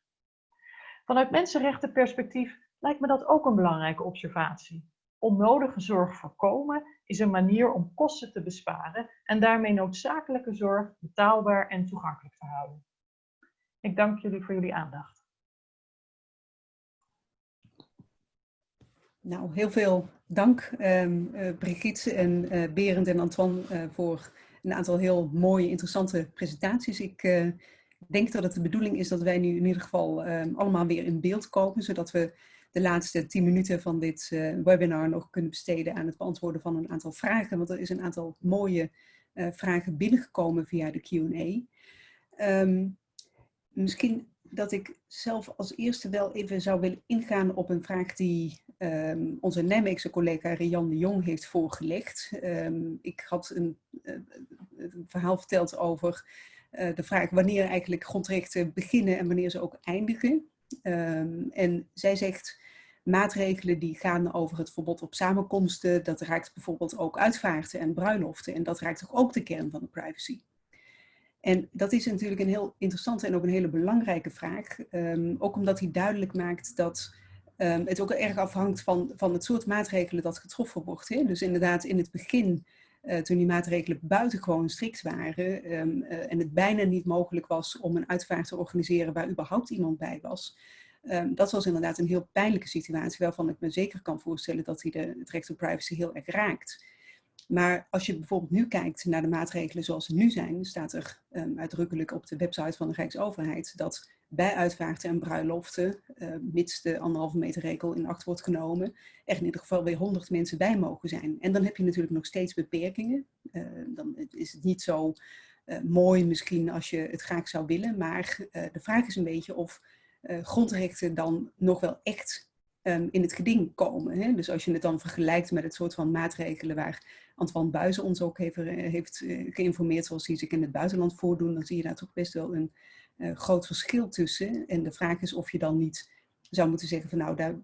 Vanuit mensenrechtenperspectief lijkt me dat ook een belangrijke observatie. Onnodige zorg voorkomen is een manier om kosten te besparen en daarmee noodzakelijke zorg betaalbaar en toegankelijk te houden. Ik dank jullie voor jullie aandacht. Nou, heel veel dank um, Brigitte en uh, Berend en Antoine uh, voor een aantal heel mooie, interessante presentaties. Ik denk dat het de bedoeling is dat wij nu in ieder geval um, allemaal weer in beeld komen, zodat we de laatste tien minuten van dit webinar nog kunnen besteden aan het beantwoorden van een aantal vragen. Want er is een aantal mooie vragen binnengekomen via de Q&A. Um, misschien dat ik zelf als eerste wel even zou willen ingaan op een vraag die um, onze Nijmeegse collega Rian de Jong heeft voorgelegd. Um, ik had een, uh, een, verhaal verteld over de vraag wanneer eigenlijk grondrechten beginnen en wanneer ze ook eindigen. Um, en zij zegt maatregelen die gaan over het verbod op samenkomsten, dat raakt bijvoorbeeld ook uitvaarten en bruiloften en dat raakt toch ook de kern van de privacy. En dat is natuurlijk een heel interessante en ook een hele belangrijke vraag. Um, ook omdat hij duidelijk maakt dat um, het ook erg afhangt van, van het soort maatregelen dat getroffen wordt. Hè? Dus inderdaad in het begin, uh, toen die maatregelen buitengewoon strikt waren um, uh, en het bijna niet mogelijk was om een uitvaart te organiseren waar überhaupt iemand bij was. dat was inderdaad een heel pijnlijke situatie waarvan ik me zeker kan voorstellen dat hij de, het recht op privacy heel erg raakt. Maar als je bijvoorbeeld nu kijkt naar de maatregelen zoals ze nu zijn, staat er um, uitdrukkelijk op de website van de Rijksoverheid dat bij uitvaarten en bruiloften, uh, mits de anderhalve meter regel in acht wordt genomen, er in ieder geval weer honderd mensen bij mogen zijn. En dan heb je natuurlijk nog steeds beperkingen. Uh, dan is het niet zo uh, mooi misschien als je het graag zou willen, maar de vraag is een beetje of grondrechten dan nog wel echt um, in het geding komen. Hè? Dus als je het dan vergelijkt met het soort van maatregelen waar Antoine Buizen ons ook heeft, heeft geïnformeerd zoals die zich in het buitenland voordoen, dan zie je daar toch best wel een uh, groot verschil tussen. En de vraag is of je dan niet zou moeten zeggen van nou, daar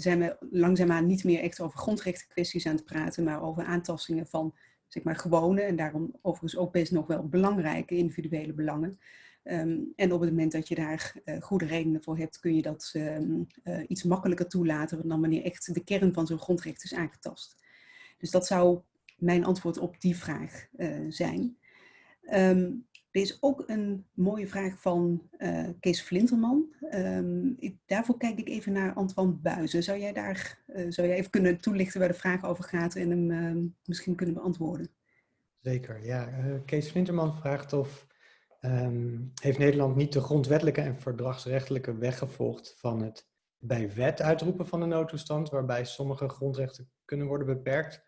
zijn we langzaamaan niet meer echt over grondrechten kwesties aan het praten, maar over aantastingen van zeg maar gewone en daarom overigens ook best nog wel belangrijke individuele belangen. Um, en op het moment dat je daar uh, goede redenen voor hebt, kun je dat um, uh, iets makkelijker toelaten dan wanneer echt de kern van zo'n grondrecht is aangetast. Dus dat zou mijn antwoord op die vraag zijn. Um, er is ook een mooie vraag van Kees Flinterman. Ik, daarvoor kijk ik even naar Antoine Buizen. Zou jij daar zou jij even kunnen toelichten waar de vraag over gaat en hem misschien kunnen beantwoorden? Zeker, ja. Kees Flinterman vraagt of um, heeft Nederland niet de grondwettelijke en verdragsrechtelijke weg gevolgd van het bij wet uitroepen van de noodtoestand, waarbij sommige grondrechten kunnen worden beperkt.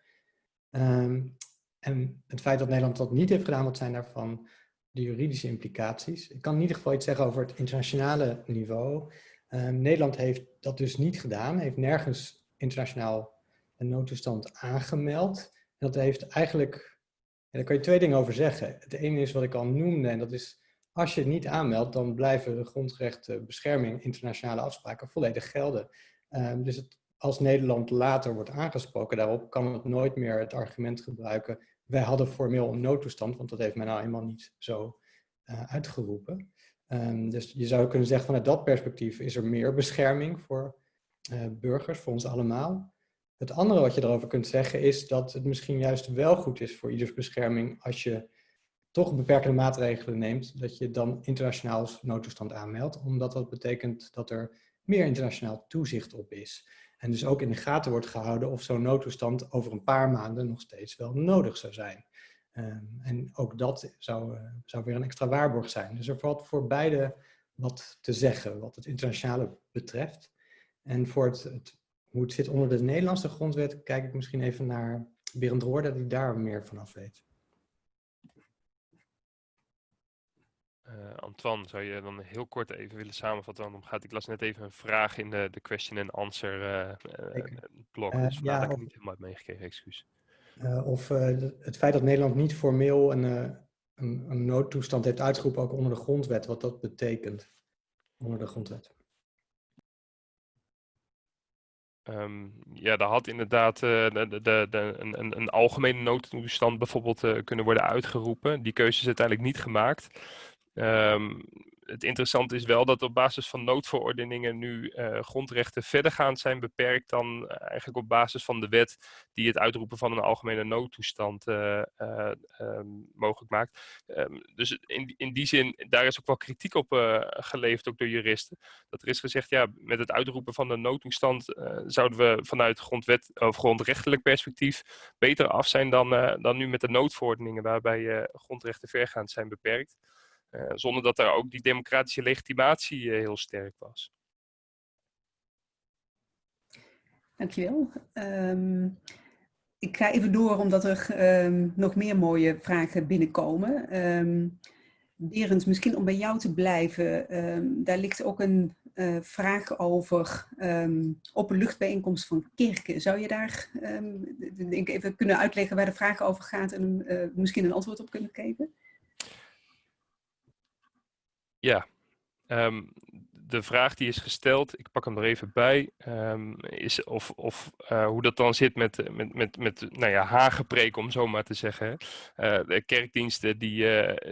En het feit dat Nederland dat niet heeft gedaan, wat zijn daarvan de juridische implicaties? Ik kan in ieder geval iets zeggen over het internationale niveau. Um, Nederland heeft dat dus niet gedaan, heeft nergens internationaal een noodtoestand aangemeld. En dat heeft eigenlijk daar kan je twee dingen over zeggen. Het ene is wat ik al noemde en dat is als je het niet aanmeldt, dan blijven de grondrechten, bescherming, internationale afspraken volledig gelden. Um, dus als Nederland later wordt aangesproken daarop, kan het nooit meer het argument gebruiken, wij hadden formeel een noodtoestand, want dat heeft men nou eenmaal niet zo uitgeroepen. Ehm, dus je zou kunnen zeggen vanuit dat perspectief is er meer bescherming voor burgers, voor ons allemaal. Het andere wat je erover kunt zeggen is dat het misschien juist wel goed is voor ieders bescherming als je toch beperkende maatregelen neemt, dat je dan internationaal noodtoestand aanmeldt, omdat dat betekent dat er meer internationaal toezicht op is. En dus ook in de gaten wordt gehouden of zo'n noodtoestand over een paar maanden nog steeds wel nodig zou zijn. Ehm, en ook dat zou, uh, zou weer een extra waarborg zijn. Dus er valt voor beide wat te zeggen wat het internationale betreft. En voor het, het, hoe het zit onder de Nederlandse grondwet, kijk ik misschien even naar Berend Roorde, die daar meer vanaf weet. Uh, Antoine, zou je dan heel kort even willen samenvatten waarom gaat? Ik las net even een vraag in de, de question and answer uh, uh, blog, dus ja, dat ik niet helemaal heb meegekregen, excuus. of het feit dat Nederland niet formeel een, een, een, noodtoestand heeft uitgeroepen, ook onder de grondwet, wat dat betekent onder de grondwet. Um, ja, daar had inderdaad uh, de, de, de, een, een, algemene noodtoestand bijvoorbeeld uh, kunnen worden uitgeroepen. Die keuze is uiteindelijk niet gemaakt. Um, het interessante is wel dat op basis van noodverordeningen nu uh, grondrechten verdergaand zijn beperkt dan uh, eigenlijk op basis van de wet die het uitroepen van een algemene noodtoestand uh, um, mogelijk maakt. Um, dus in, in die zin, daar is ook wel kritiek op geleverd, ook door juristen. Dat er is gezegd, ja, met het uitroepen van de noodtoestand zouden we vanuit grondwet of grondrechtelijk perspectief beter af zijn dan, dan nu met de noodverordeningen waarbij grondrechten vergaand zijn beperkt. Uh, zonder dat daar ook die democratische legitimatie uh, heel sterk was. Dankjewel. Um, ik ga even door omdat er um, nog meer mooie vragen binnenkomen. Um, Berend, misschien om bij jou te blijven, daar ligt ook een uh, vraag over openluchtbijeenkomst van kerken. Zou je daar denk even kunnen uitleggen waar de vraag over gaat en misschien een antwoord op kunnen geven? Ja, um, de vraag die is gesteld, ik pak hem er even bij, um, is of, of uh, hoe dat dan zit met, met, met, met nou ja, om zo maar te zeggen. Uh, de kerkdiensten die,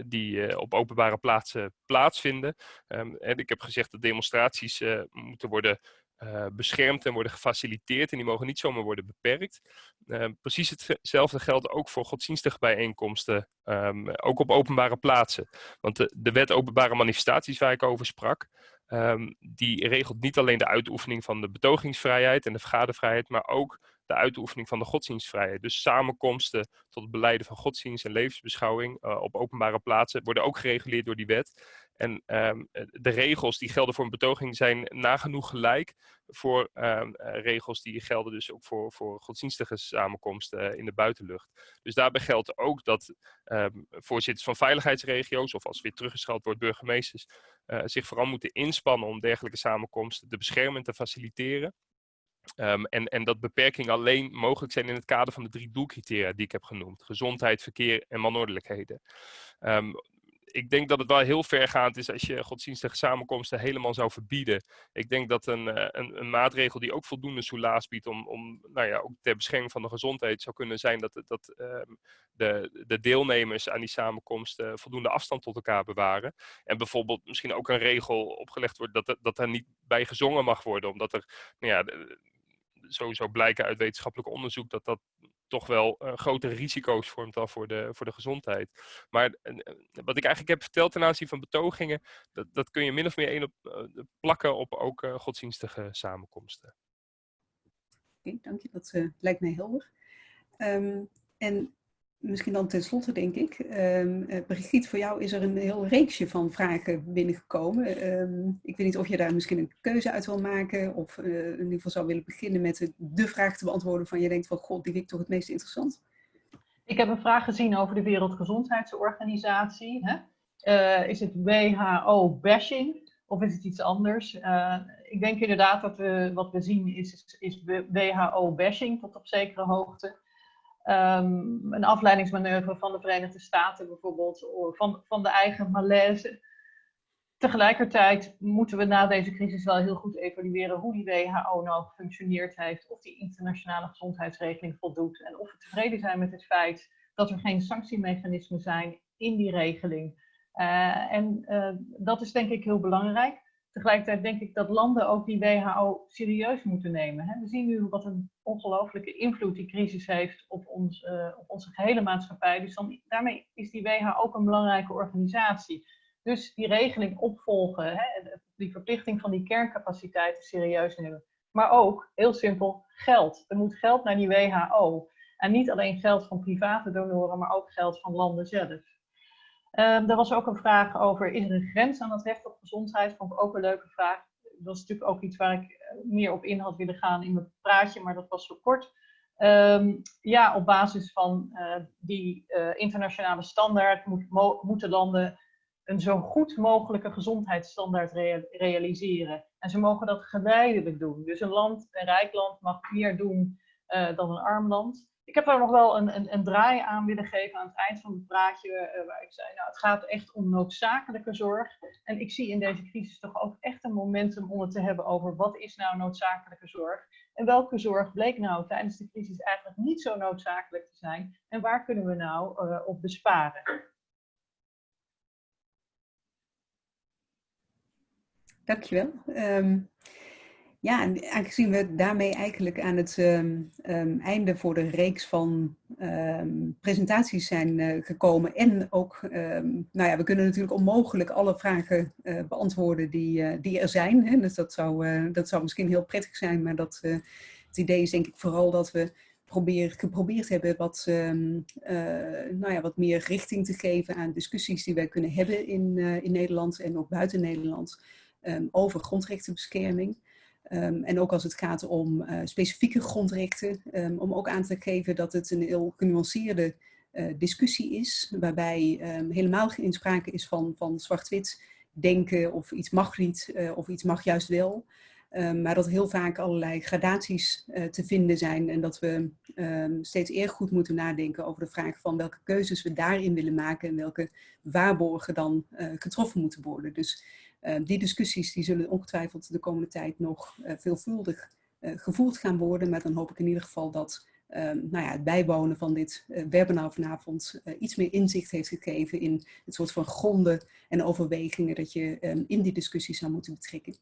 die op openbare plaatsen plaatsvinden. Um, en ik heb gezegd dat demonstraties moeten worden uh, beschermd en worden gefaciliteerd en die mogen niet zomaar worden beperkt. Uh, precies hetzelfde geldt ook voor godsdienstige bijeenkomsten, um, ook op openbare plaatsen. Want de, wet openbare manifestaties waar ik over sprak, um, die regelt niet alleen de uitoefening van de betogingsvrijheid en de vergadervrijheid, maar ook de uitoefening van de godsdienstvrijheid. Dus samenkomsten tot het beleiden van godsdienst en levensbeschouwing uh, op openbare plaatsen worden ook gereguleerd door die wet. En um, de regels die gelden voor een betoging zijn nagenoeg gelijk voor um, regels die gelden dus ook voor, voor godsdienstige samenkomsten in de buitenlucht. Dus daarbij geldt ook dat um, voorzitters van veiligheidsregio's, of als weer teruggeschald wordt burgemeesters, zich vooral moeten inspannen om dergelijke samenkomsten te beschermen en te faciliteren. En, en dat beperkingen alleen mogelijk zijn in het kader van de drie doelcriteria die ik heb genoemd. Gezondheid, verkeer en manordelijkheden. Um, ik denk dat het wel heel vergaand is als je godsdienstige samenkomsten helemaal zou verbieden. Ik denk dat een, eh, een, een maatregel die ook voldoende soelaas biedt om, om nou ja, ook ter bescherming van de gezondheid zou kunnen zijn dat, dat um, de, de deelnemers aan die samenkomsten voldoende afstand tot elkaar bewaren. En bijvoorbeeld misschien ook een regel opgelegd wordt dat, dat er niet bij gezongen mag worden, omdat er nou ja, sowieso blijken uit wetenschappelijk onderzoek dat dat toch wel uh, grotere risico's vormt dan voor de, voor de gezondheid. Maar uh, wat ik eigenlijk heb verteld ten aanzien van betogingen, dat, dat kun je min of meer één op, uh, plakken op ook godsdienstige samenkomsten. Oké, dank je. Dat lijkt mij helder. Um, en misschien dan tenslotte denk ik, um, Brigitte, voor jou is er een heel reeksje van vragen binnengekomen. Um, ik weet niet of je daar misschien een keuze uit wil maken of uh, in ieder geval zou willen beginnen met de vraag te beantwoorden van je denkt van god, die vind ik toch het meest interessant. Ik heb een vraag gezien over de Wereldgezondheidsorganisatie. Hè? Uh, is het WHO-bashing of is het iets anders? Ik denk inderdaad dat we, wat we zien is, is WHO-bashing tot op zekere hoogte. Um, een afleidingsmanoeuvre van de Verenigde Staten bijvoorbeeld, van, van de eigen malaise. Tegelijkertijd moeten we na deze crisis wel heel goed evalueren hoe die WHO nou gefunctioneerd heeft, of die internationale gezondheidsregeling voldoet en of we tevreden zijn met het feit dat er geen sanctiemechanismen zijn in die regeling. en dat is denk ik heel belangrijk. Tegelijkertijd denk ik dat landen ook die WHO serieus moeten nemen. We zien nu wat een ongelooflijke invloed die crisis heeft op, ons, op onze gehele maatschappij. Dus dan, daarmee is die WHO ook een belangrijke organisatie. Dus die regeling opvolgen, hè, die verplichting van die kerncapaciteiten serieus nemen. Maar ook, heel simpel, geld. Er moet geld naar die WHO. En niet alleen geld van private donoren, maar ook geld van landen zelf. Um, er was ook een vraag over, is er een grens aan het recht op gezondheid? Vond ik ook een leuke vraag. Dat is natuurlijk ook iets waar ik eh, meer op in had willen gaan in mijn praatje, maar dat was zo kort. Um, ja, op basis van uh, die uh, internationale standaard moet, moeten landen een zo goed mogelijke gezondheidsstandaard realiseren. En ze mogen dat geleidelijk doen. Dus een land, een rijk land, mag meer doen dan een arm land. Ik heb daar nog wel een, een, een, draai aan willen geven aan het eind van het praatje, uh, waar ik zei, nou, het gaat echt om noodzakelijke zorg. En ik zie in deze crisis toch ook echt een momentum om het te hebben over wat is nou noodzakelijke zorg. En welke zorg bleek nou tijdens de crisis eigenlijk niet zo noodzakelijk te zijn. En waar kunnen we nou uh, op besparen? Dankjewel. Um, ja, en aangezien we daarmee eigenlijk aan het um, um, einde voor de reeks van presentaties zijn uh, gekomen. En ook, nou ja, we kunnen natuurlijk onmogelijk alle vragen uh, beantwoorden die, uh, die er zijn. Hè? Dus dat zou, dat zou misschien heel prettig zijn, maar dat, het idee is denk ik vooral dat we probeer, geprobeerd hebben wat, nou ja, wat meer richting te geven aan discussies die wij kunnen hebben in, in Nederland en ook buiten Nederland. Over grondrechtenbescherming. Um, en ook als het gaat om uh, specifieke grondrechten, um, om ook aan te geven dat het een heel genuanceerde uh, discussie is, waarbij helemaal geen sprake is van, van zwart-wit denken of iets mag niet uh, of iets mag juist wel. maar dat heel vaak allerlei gradaties te vinden zijn en dat we steeds eerder goed moeten nadenken over de vraag van welke keuzes we daarin willen maken en welke waarborgen dan getroffen moeten worden. Dus Ehm, die discussies die zullen ongetwijfeld de komende tijd nog uh, veelvuldig uh, gevoerd gaan worden. Maar dan hoop ik in ieder geval dat nou ja, het bijwonen van dit webinar vanavond iets meer inzicht heeft gegeven in het soort van gronden en overwegingen dat je um, in die discussie zou moeten betrekken.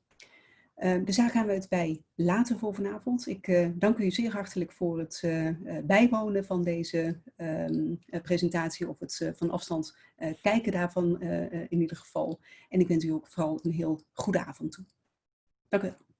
Uh, dus daar gaan we het bij laten voor vanavond. Ik uh, dank u zeer hartelijk voor het uh, bijwonen van deze ehm, presentatie of het van afstand kijken daarvan in ieder geval. En ik wens u ook vooral een heel goede avond toe. Dank u wel.